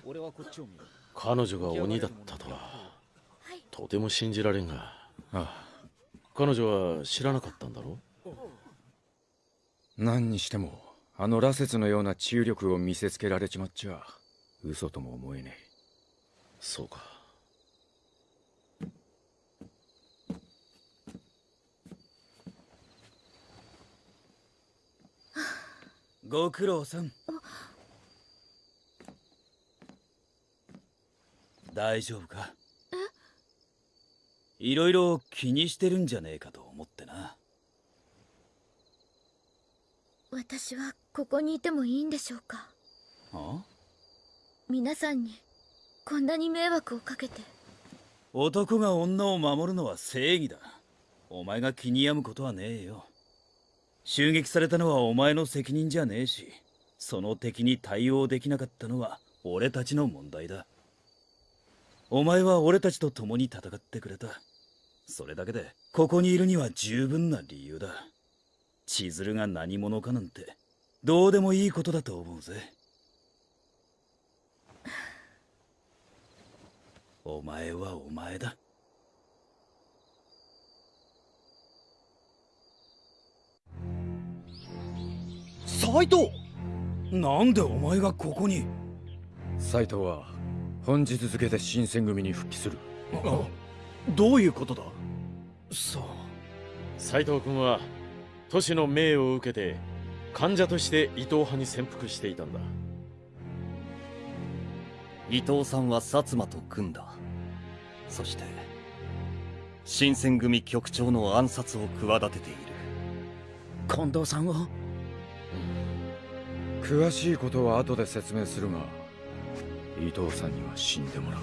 俺はこっちを見る。彼女が鬼だったとは。とても信じられんが。ああ彼女は知らなかったんだろ？何にしてもあの羅刹のような治癒力を見せつけられちまっちゃ嘘とも思えねえ。そうか。ご苦労さん。大丈夫か？いろいろ気にしてるんじゃねえかと思ってな。私はここにいてもいいんでしょうか？あ？皆さんにこんなに迷惑をかけて。男が女を守るのは正義だ。お前が気に病むことはねえよ。襲撃されたのはお前の責任じゃねえしその敵に対応できなかったのは俺たちの問題だお前は俺たちと共に戦ってくれた。それだけでここにいるには十分な理由だ。千鶴が何者かなんてどうでもいいことだと思うぜ。お前はお前だ。斎藤なんでお前がここに？斎藤は本日付で新選組に復帰する。どういうことだ？そう。斎藤君は都市の命を受けて患者として伊藤派に潜伏していたんだ。伊藤さんは薩摩と組んだ。そして新選組局長の暗殺を企てている。近藤さんを？詳しいことは後で説明するが伊藤さんには死んでもらう。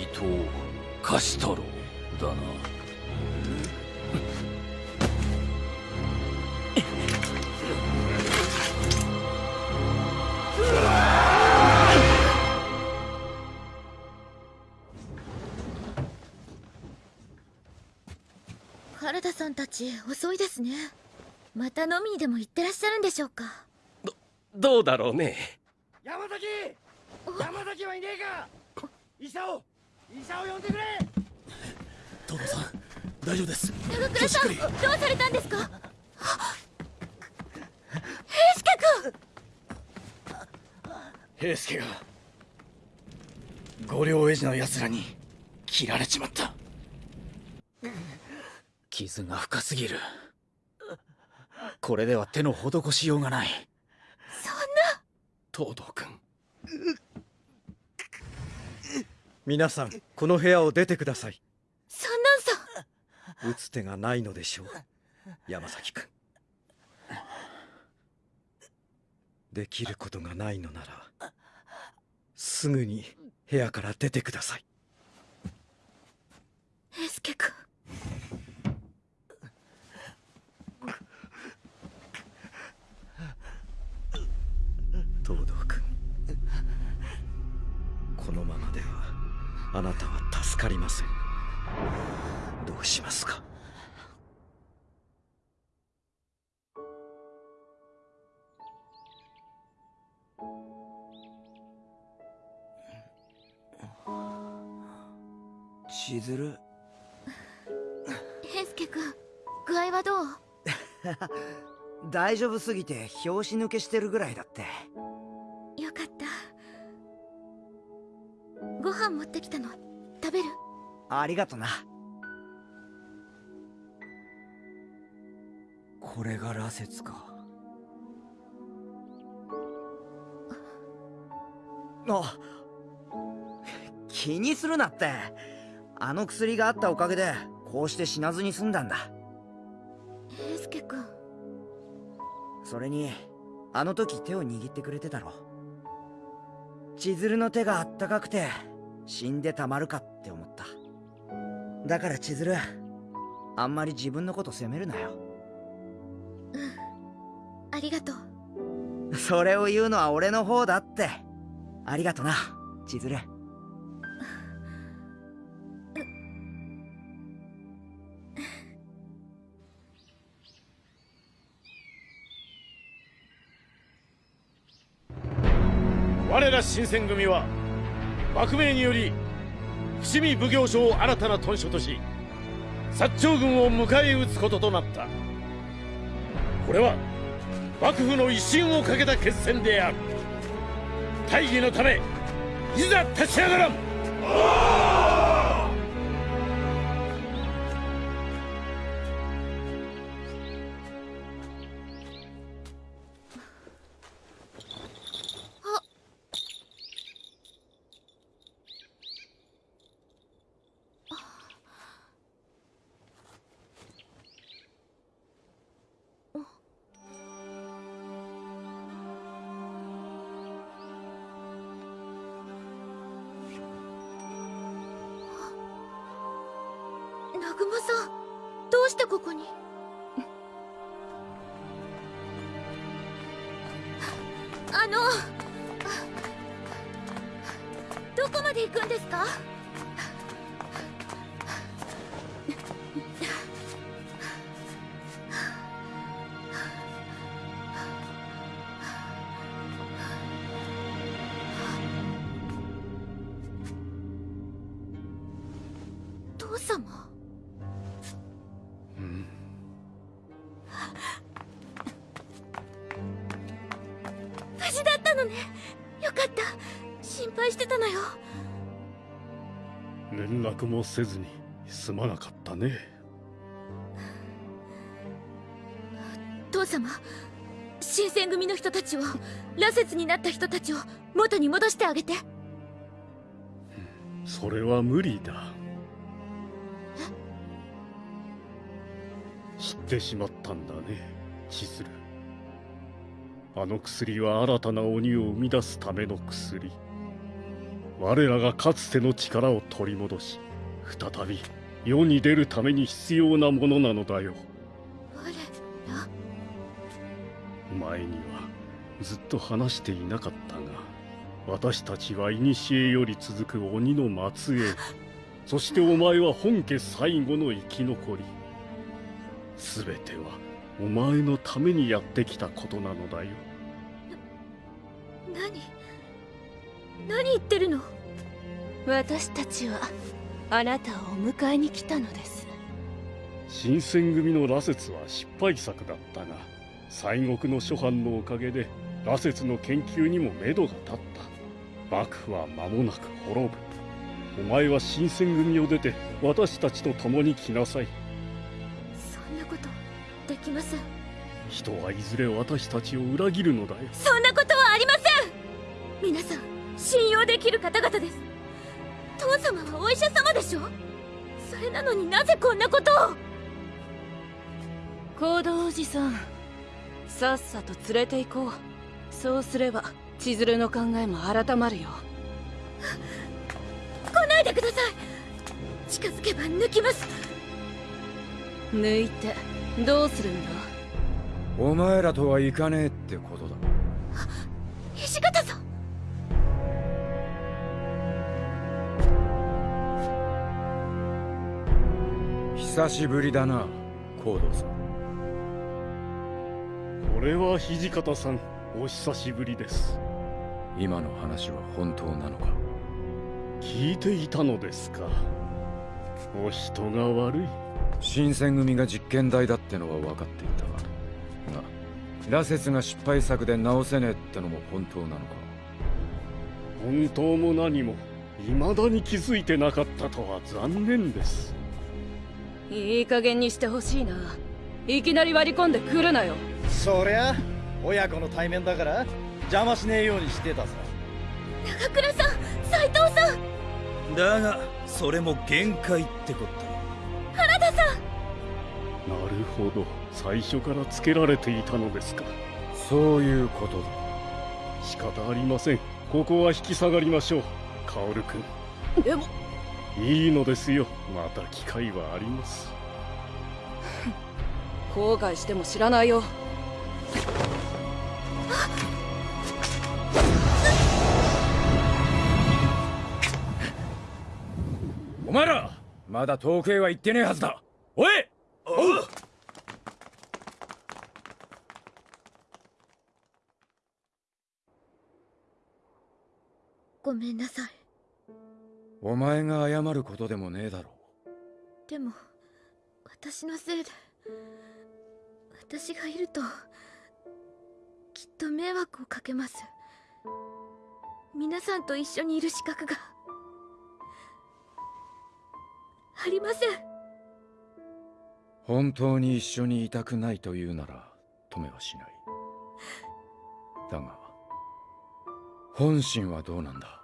伊藤貸太郎だな。原田さんたち遅いですね。また飲みにでも行ってらっしゃるんでしょうか？どうだろうね。山崎！山崎はいねえか！医者を医者を呼んでくれ！東堂さん大丈夫です。長倉さんどうされたんですか？平助平助が五両エジの奴らに切られちまった。気水が深すぎるこれでは手の施しようがない。そん東堂君。皆さんこの部屋を出てください。三男さん打つ手がないのでしょう。山崎君。できることがないのならすぐに部屋から出てください。平介君東堂君このままではあなたは助かりません。どうしますか？千鶴？平介君具合はどう？大丈夫すぎて拍子抜けしてるぐらいだってありがとな。これが羅刹か。あ気にするなって。あの薬があったおかげでこうして死なずに済んだんだ。平介君。それにあの時手を握ってくれてたろ。千鶴の手があったかくて死んでたまるかって思だから千鶴あんまり自分のこと責めるなよ。ありがとう。それを言うのは俺の方だって。ありがとな千鶴。我ら新選組は幕命により伏見奉行所を新たな屯所とし薩長軍を迎え撃つこととなった。これは幕府の威信をかけた決戦である。大義のためいざ立ち上がらん。もせずにすまなかったね。父様新選組の人たちを羅刹になった人たちを元に戻してあげて。それは無理だ。知ってしまったんだね千鶴。あの薬は新たな鬼を生み出すための薬。我らがかつての力を取り戻し再び世に出るために必要なものなのだよ。前にはずっと話していなかったが私たちは古より続く鬼の末裔そしてお前は本家最後の生き残り。全てはお前のためにやってきたことなのだよ。何何言ってるの？私たちはあなたをお迎えに来たのです。新選組の羅刹は失敗作だったが西国の諸藩のおかげで羅刹の研究にも目処が立った。幕府は間もなく滅ぶ。お前は新選組を出て私たちと共に来なさい。きません。人はいずれ私たちを裏切るのだよ。そんなことはありません。皆さん信用できる方々です父様はお医者様でしょ？それなのになぜこんなことを？行動おじさんさっさと連れて行こう。そうすれば千鶴の考えも改まるよ。来ないでください！近づけば抜きます！抜いてどうするんだ？お前らとはいかねえってことだ。土方さん久しぶりだな行動さん。これは土方さんお久しぶりです。今の話は本当なのか？聞いていたのですか。お人が悪い。新選組が実験台だってのは分かっていたが羅刹が失敗作で直せねえってのも本当なのか？本当も何も未だに気づいてなかったとは残念ですいい加減にしてほしいな。いきなり割り込んでくるなよ。そりゃ親子の対面だから邪魔しねえようにしてたさ長倉さん斉藤さん。だがそれも限界ってこっ原田さん。なるほど。最初からつけられていたのですか。そういうことだ。仕方ありません。ここは引き下がりましょう。薫君。でもいいのですよ。また機会はあります。後悔しても知らないよ。お前らまだ遠くへは行ってねえはずだ。おい！おうごめんなさいお前が謝ることでもねえだろでも私のせいで私がいるときっと迷惑をかけます。皆さんと一緒にいる資格がありません。本当に一緒にいたくないというなら止めはしない。だが本心はどうなんだ？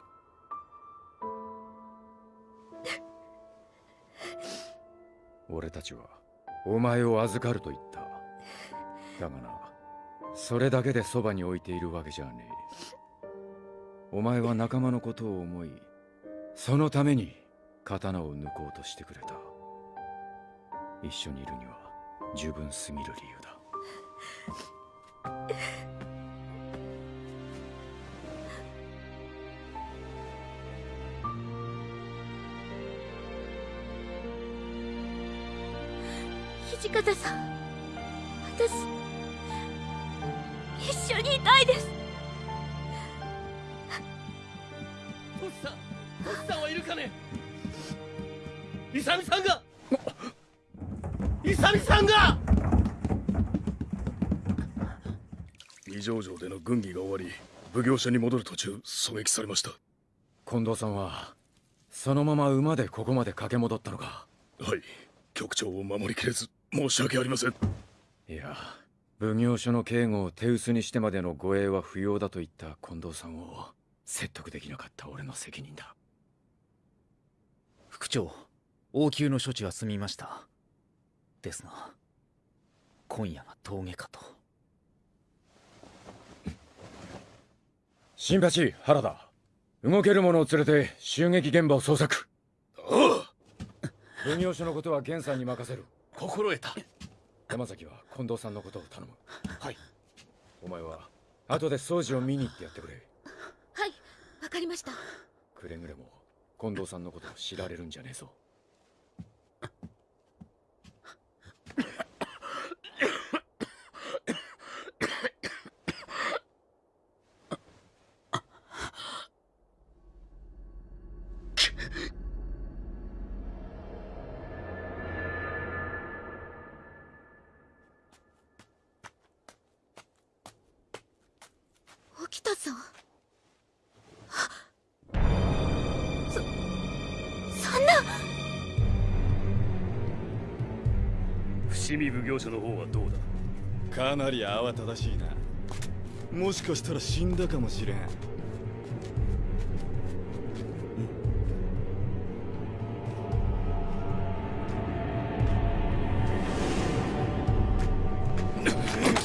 俺たちはお前を預かると言った。だがなそれだけでそばに置いているわけじゃねえ。お前は仲間のことを思いそのために刀を抜こうとしてくれた。一緒にいるには十分すぎる理由だ。土方さん。私一緒にいたいです。トシさんトシさんはいるかね？イサミさんが！イサミさんが！二条城での軍議が終わり奉行所に戻る途中狙撃されました。近藤さんはそのまま馬でここまで駆け戻ったのか？はい局長を守りきれず申し訳ありません。いや奉行所の警護を手薄にしてまでの護衛は不要だと言った近藤さんを説得できなかった俺の責任だ。副長応急の処置は済みました。ですが今夜が峠かと。新八原田動ける者を連れて襲撃現場を捜索。奉行所のことは源さんに任せる心得た。山崎は近藤さんのことを頼む。はい。お前は後で掃除を見に行ってやってくれ。はいわかりました。くれぐれも近藤さんのことを知られるんじゃねえぞさんそそんな。伏見奉行所の方はどうだ？かなり慌ただしいな。もしかしたら死んだかもしれん。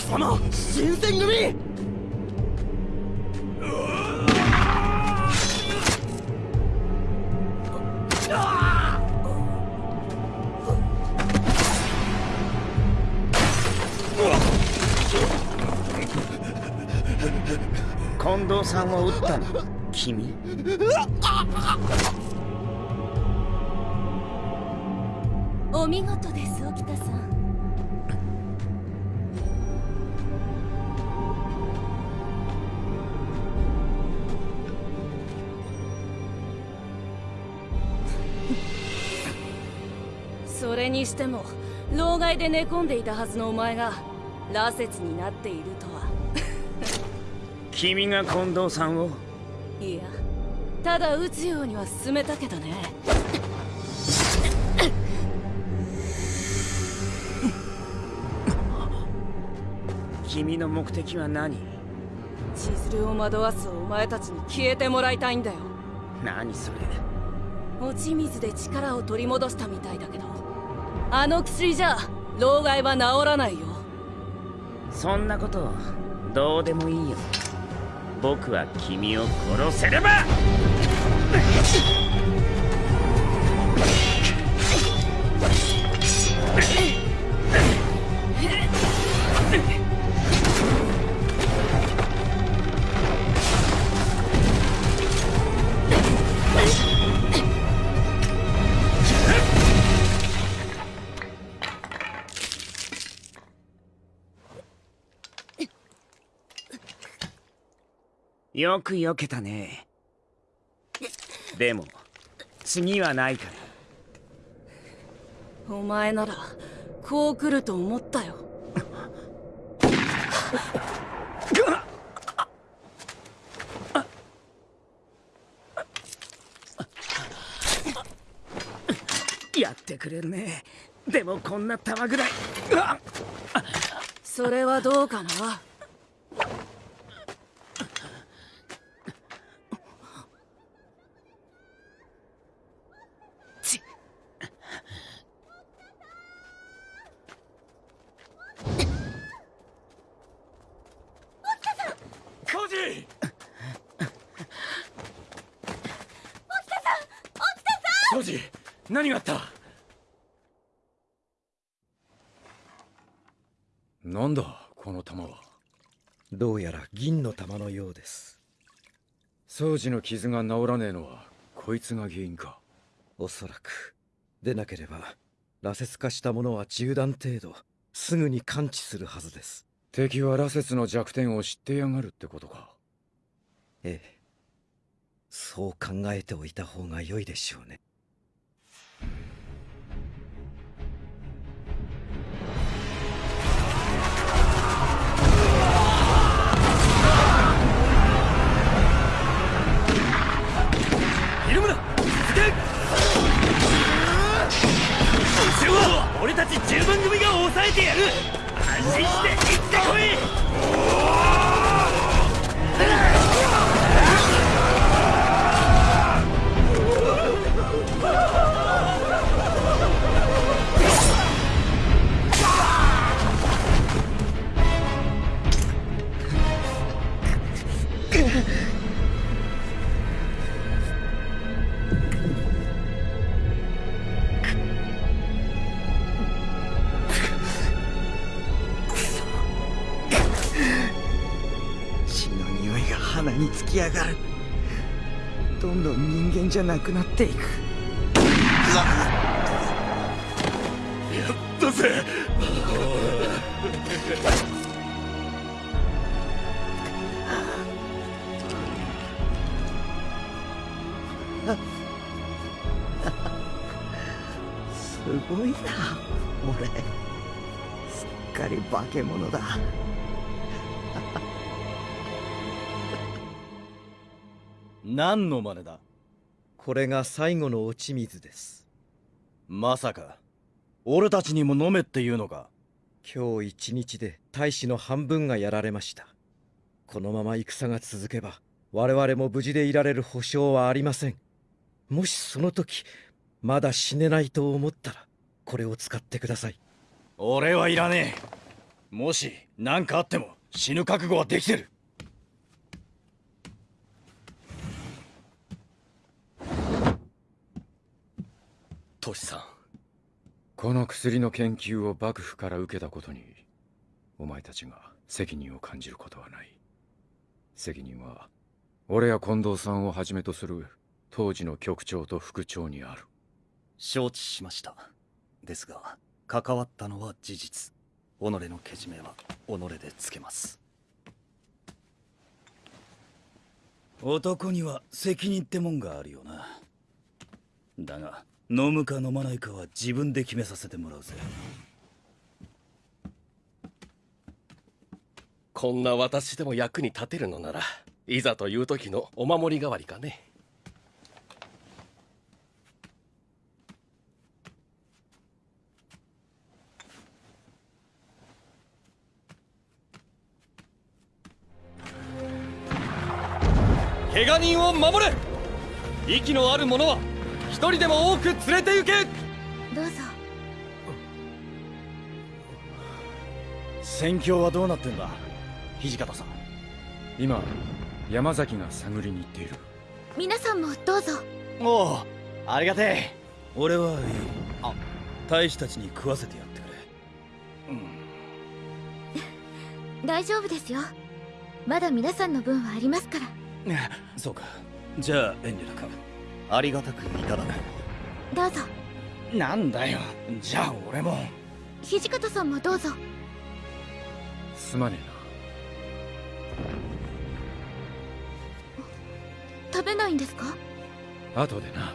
その新選組ったの君？お見事です沖田さん。それにしても老害で寝込んでいたはずのお前が羅刹になっているとは。君が近藤さんを。いやただ撃つようには進めたけどね。君の目的は何？千鶴を惑わすお前たちに消えてもらいたいんだよ。何それ？落ち水で力を取り戻したみたいだけどあの薬じゃ老害は治らないよ。そんなことどうでもいいよ僕は君を殺せれば。よく避けたね。でも次はないから。お前ならこう来ると思ったよ。やってくれるね。でもこんな玉ぐらい。それはどうかなコージーコージー何があった？なんだこの玉は。どうやら銀の玉のようです。掃除の傷が治らねえのはこいつが原因か。おそらく。でなければ羅刹化したものは銃弾程度すぐに感知するはずです。敵は羅刹の弱点を知ってやがるってことか。ええ。そう考えておいた方が良いでしょうね俺たち10番組が抑えてやる。安心して行ってこい。きやがる。どんどん人間じゃなくなっていく。やったぜ すごいな俺。すっかり化け物だ何の真似だ？これが最後の落ち水です。まさか俺たちにも飲めっていうのか？今日一日で大使の半分がやられました。このまま戦が続けば我々も無事でいられる保証はありません。もしその時まだ死ねないと思ったらこれを使ってください。俺はいらねえ。もし何かあっても死ぬ覚悟はできてるトシさん。この薬の研究を幕府から受けたことにお前たちが責任を感じることはない。責任は俺や近藤さんをはじめとする当時の局長と副長にある。承知しました。ですが関わったのは事実。己のけじめは己でつけます。男には責任ってもんがあるよな。だが飲むか飲まないかは自分で決めさせてもらうぜ。こんな私でも役に立てるのならいざという時のお守り代わりかね。怪我人を守れ。息のある者は一人でも多く連れて行け。どうぞ。戦況はどうなってんだ？土方さん。今山崎が探りに行っている。皆さんもどうぞ。おおありがてえ。俺はいい。あ大使たちに食わせてやってくれ。大丈夫ですよ。まだ皆さんの分はありますから。そうか。じゃあ遠慮なくありがたくいただこう。どうぞ。なんだよ。じゃあ俺も。土方さんもどうぞ。すまね食べないんですか？えな後でな。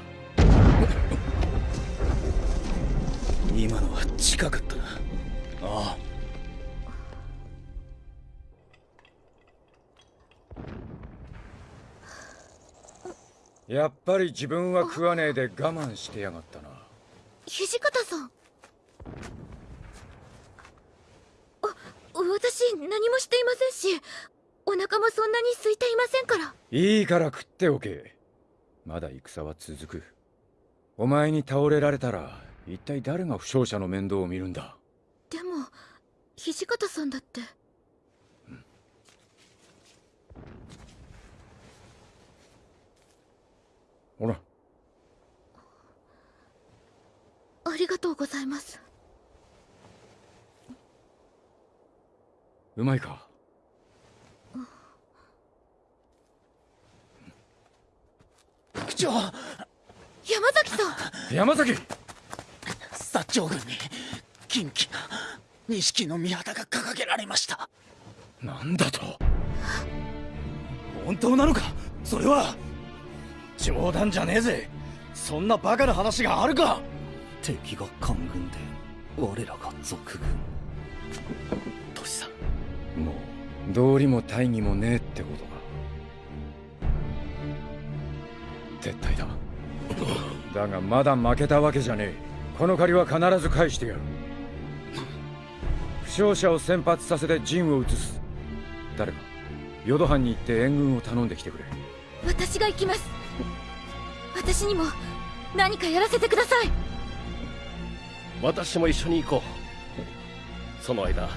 今のは近かったな。ああやっぱり自分は食わねえで我慢してやがったな。土方さん。あ私何もしていませんしお腹もそんなに空いていませんから。いいから食っておけ。まだ戦は続く。お前に倒れられたら一体誰が負傷者の面倒を見るんだ？でも土方さんだってほら。ありがとうございます。うまいか？区長山崎さん。山崎！薩長軍に金旗が錦の御旗が掲げられました。なんだと？本当なのか？それは冗談じゃねえぜ。そんなバカな話があるか。敵が官軍で我らが賊軍。トシさん。もう道理も大義もねえってことか絶対だ。だがまだ負けたわけじゃねえ。この借りは必ず返してやる。負傷者を先発させて陣を移す。誰か淀藩に行って援軍を頼んできてくれ。私が行きます私にも何かやらせてください。私も一緒に行こう。その間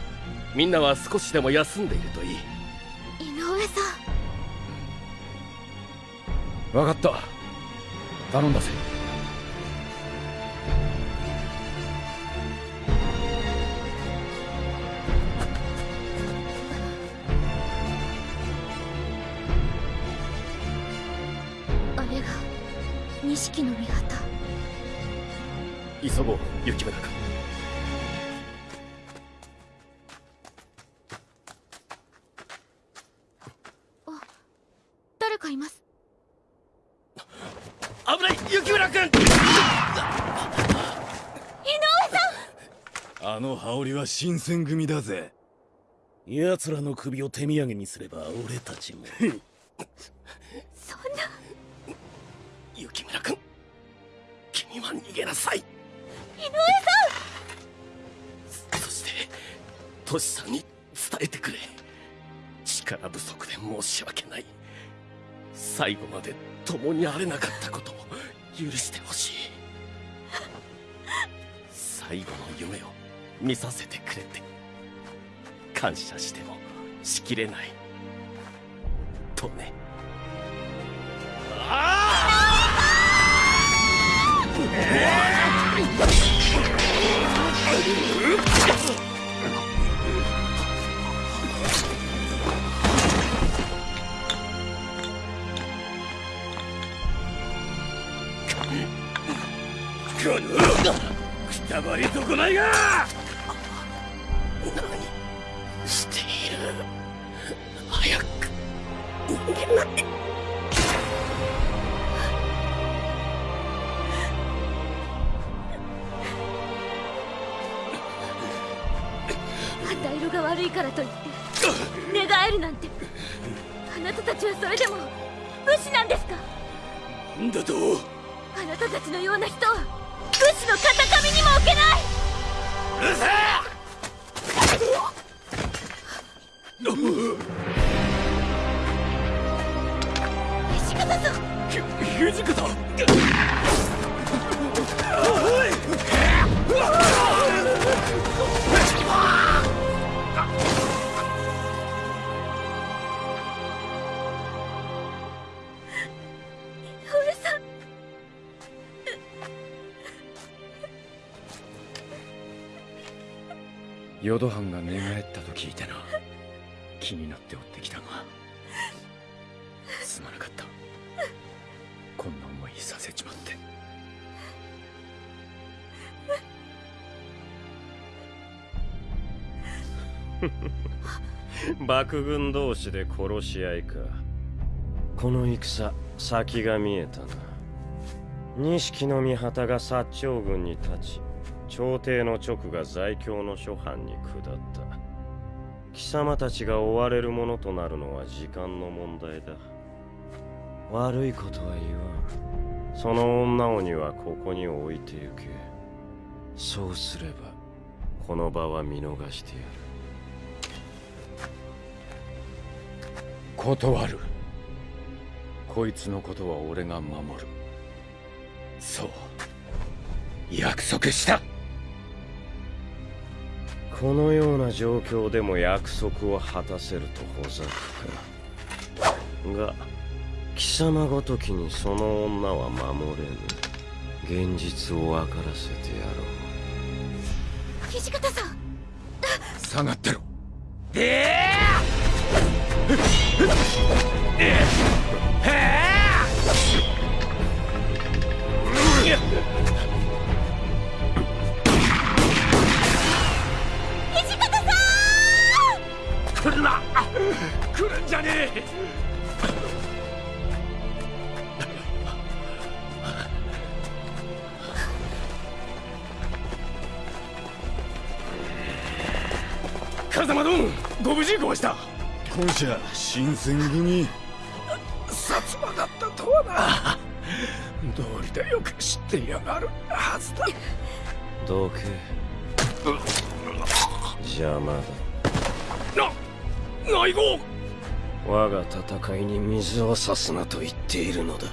みんなは少しでも休んでいるといい。井上さん。分かった。頼んだぜ錦の御旗急ごう雪村君。誰かいます。危ない雪村君。井上さん。あの羽織は新選組だぜ。奴らの首を手土産にすれば俺たちも。そんな。雪村君逃げなさい。井上そしてトシさんに伝えてくれ。力不足で申し訳ない。最後まで共にあれなかったことを許してほしい。最後の夢を見させてくれて。感謝してもしきれない。とね。この何している早く逃げない色が悪いからといって寝返るなんて。あなたたちはそれでも武士なんですか？なんだと？あなたたちのような人は武士の肩上にも置けない！うるせ土方さん土方俺淀藩が寝返ったと聞いてな。気になって追ってきたが。すまなかった。こんな思いさせちまって。幕軍同士で殺し合いか。この戦先が見えたな。錦の御旗が薩長軍に立ち朝廷の直が在京の諸藩に下った。貴様たちが追われるものとなるのは時間の問題だ。悪いことは言わん。その女鬼はここに置いてゆけ。そうすればこの場は見逃してやる。断る。こいつのことは俺が守る。そう。約束した。このような状況でも約束を果たせるとほざくかが貴様ごときにその女は守れぬ現実を分からせてやろう。土方さん。下がってろ。土新選組薩摩だったとはな。道理でよく知ってやがるはずだ。どけ邪魔だ。な内号。我が戦いに水を差すなと言っているのだ。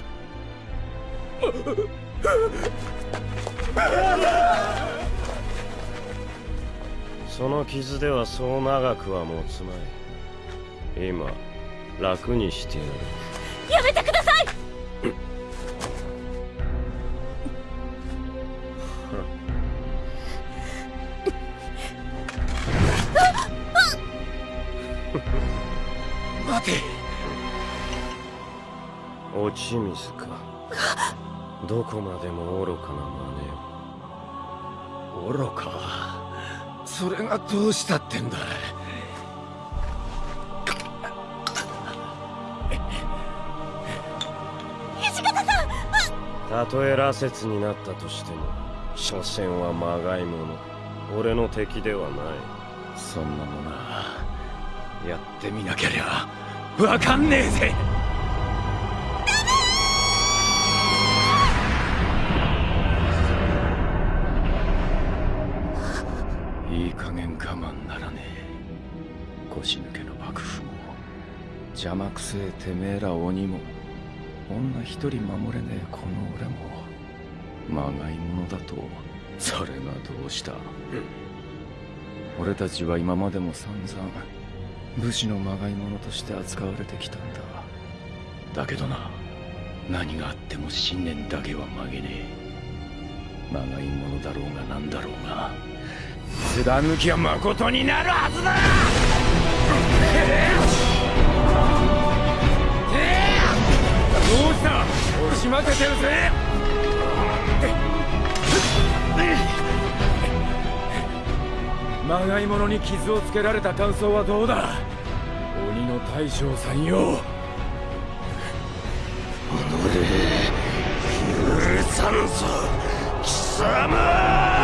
その傷ではそう長くは持つまい。今楽にしてやる。やめてください！待て。落ち水か。どこまでも愚かな真似を愚か？それがどうしたってんだたとえ羅刹になったとしても所詮はまがいもの。俺の敵ではない。そんなものはやってみなけりゃわかんねえぜ。いい加減我慢ならねえ。腰抜けの幕府も邪魔くせえてめえら鬼も。女一人守れねえこの俺も。まがいものだとそれがどうした、俺たちは今までも散々武士のまがいものとして扱われてきたんだ。だけどな何があっても信念だけは曲げねえ。まがいものだろうが何だろうが貫きは誠になるはずだた。押し負けてるぜ。まがいものに傷をつけられた感想はどうだ。鬼の大将さんよ。許さんぞ。貴様。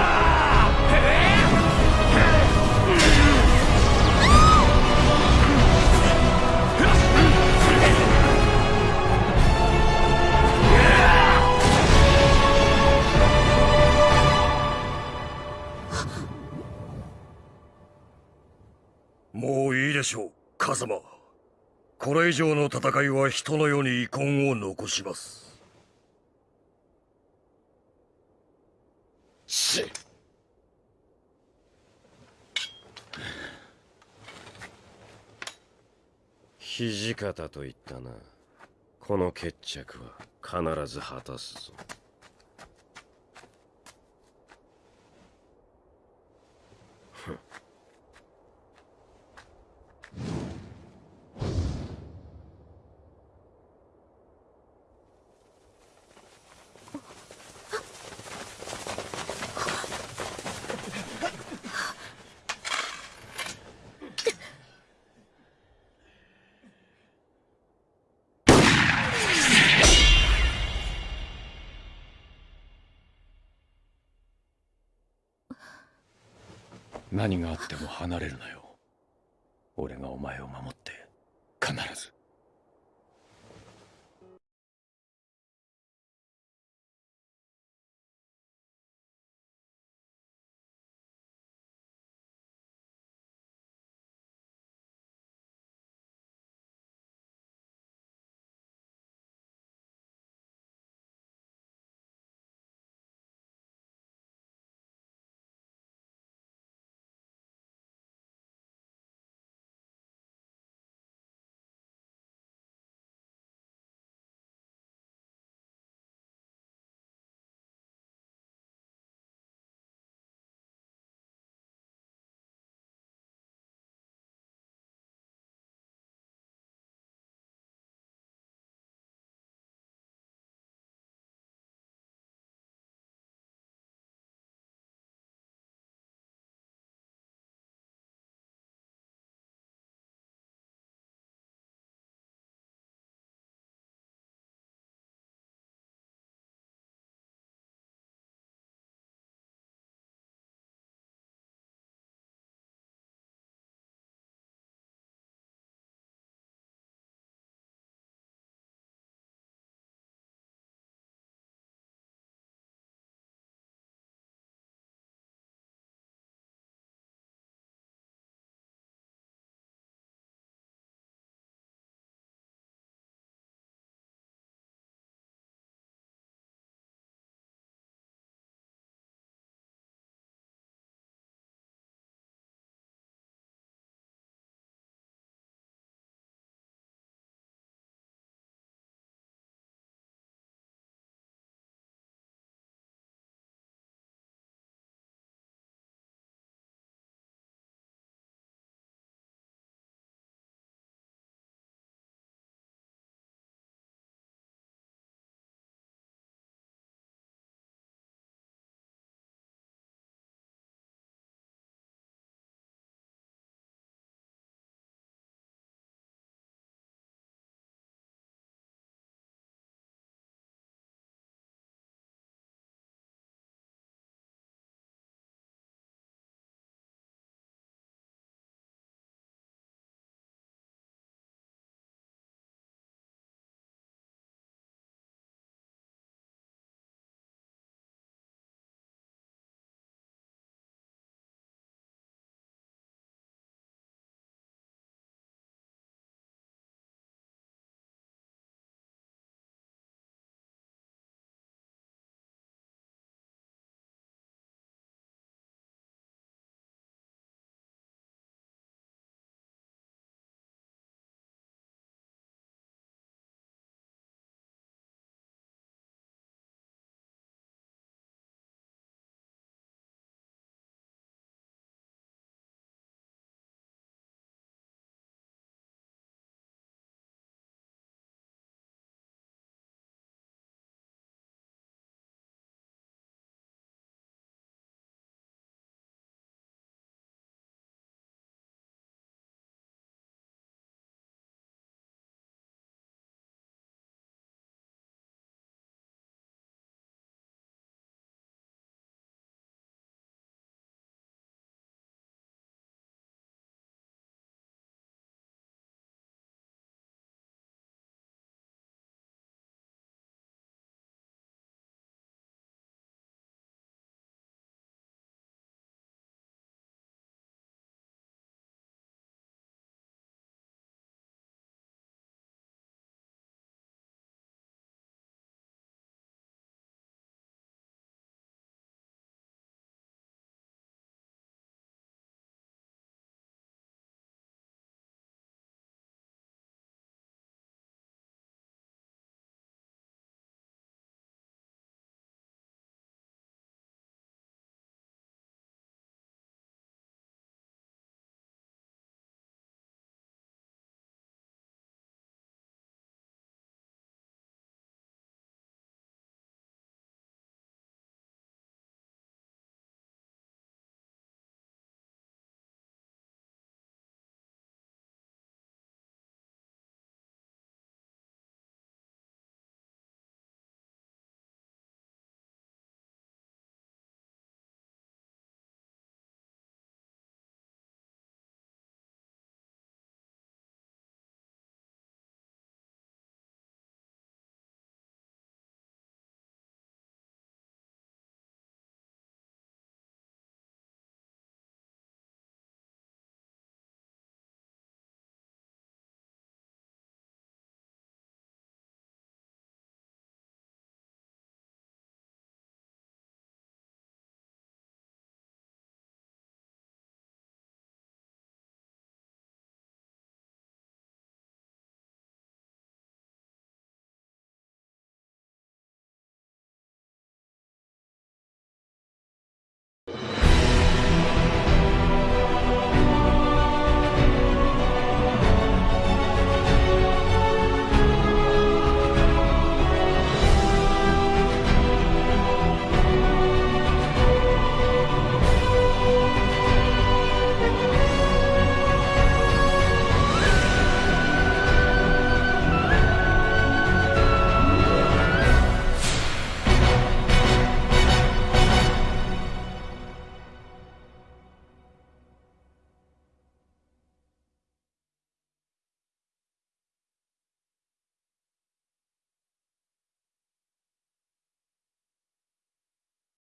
もういいでしょう風間これ以上の戦いは人の世に遺恨を残します。し土方と言ったな。この決着は必ず果たすぞ何があっても離れるなよ。俺がお前を守って必ず。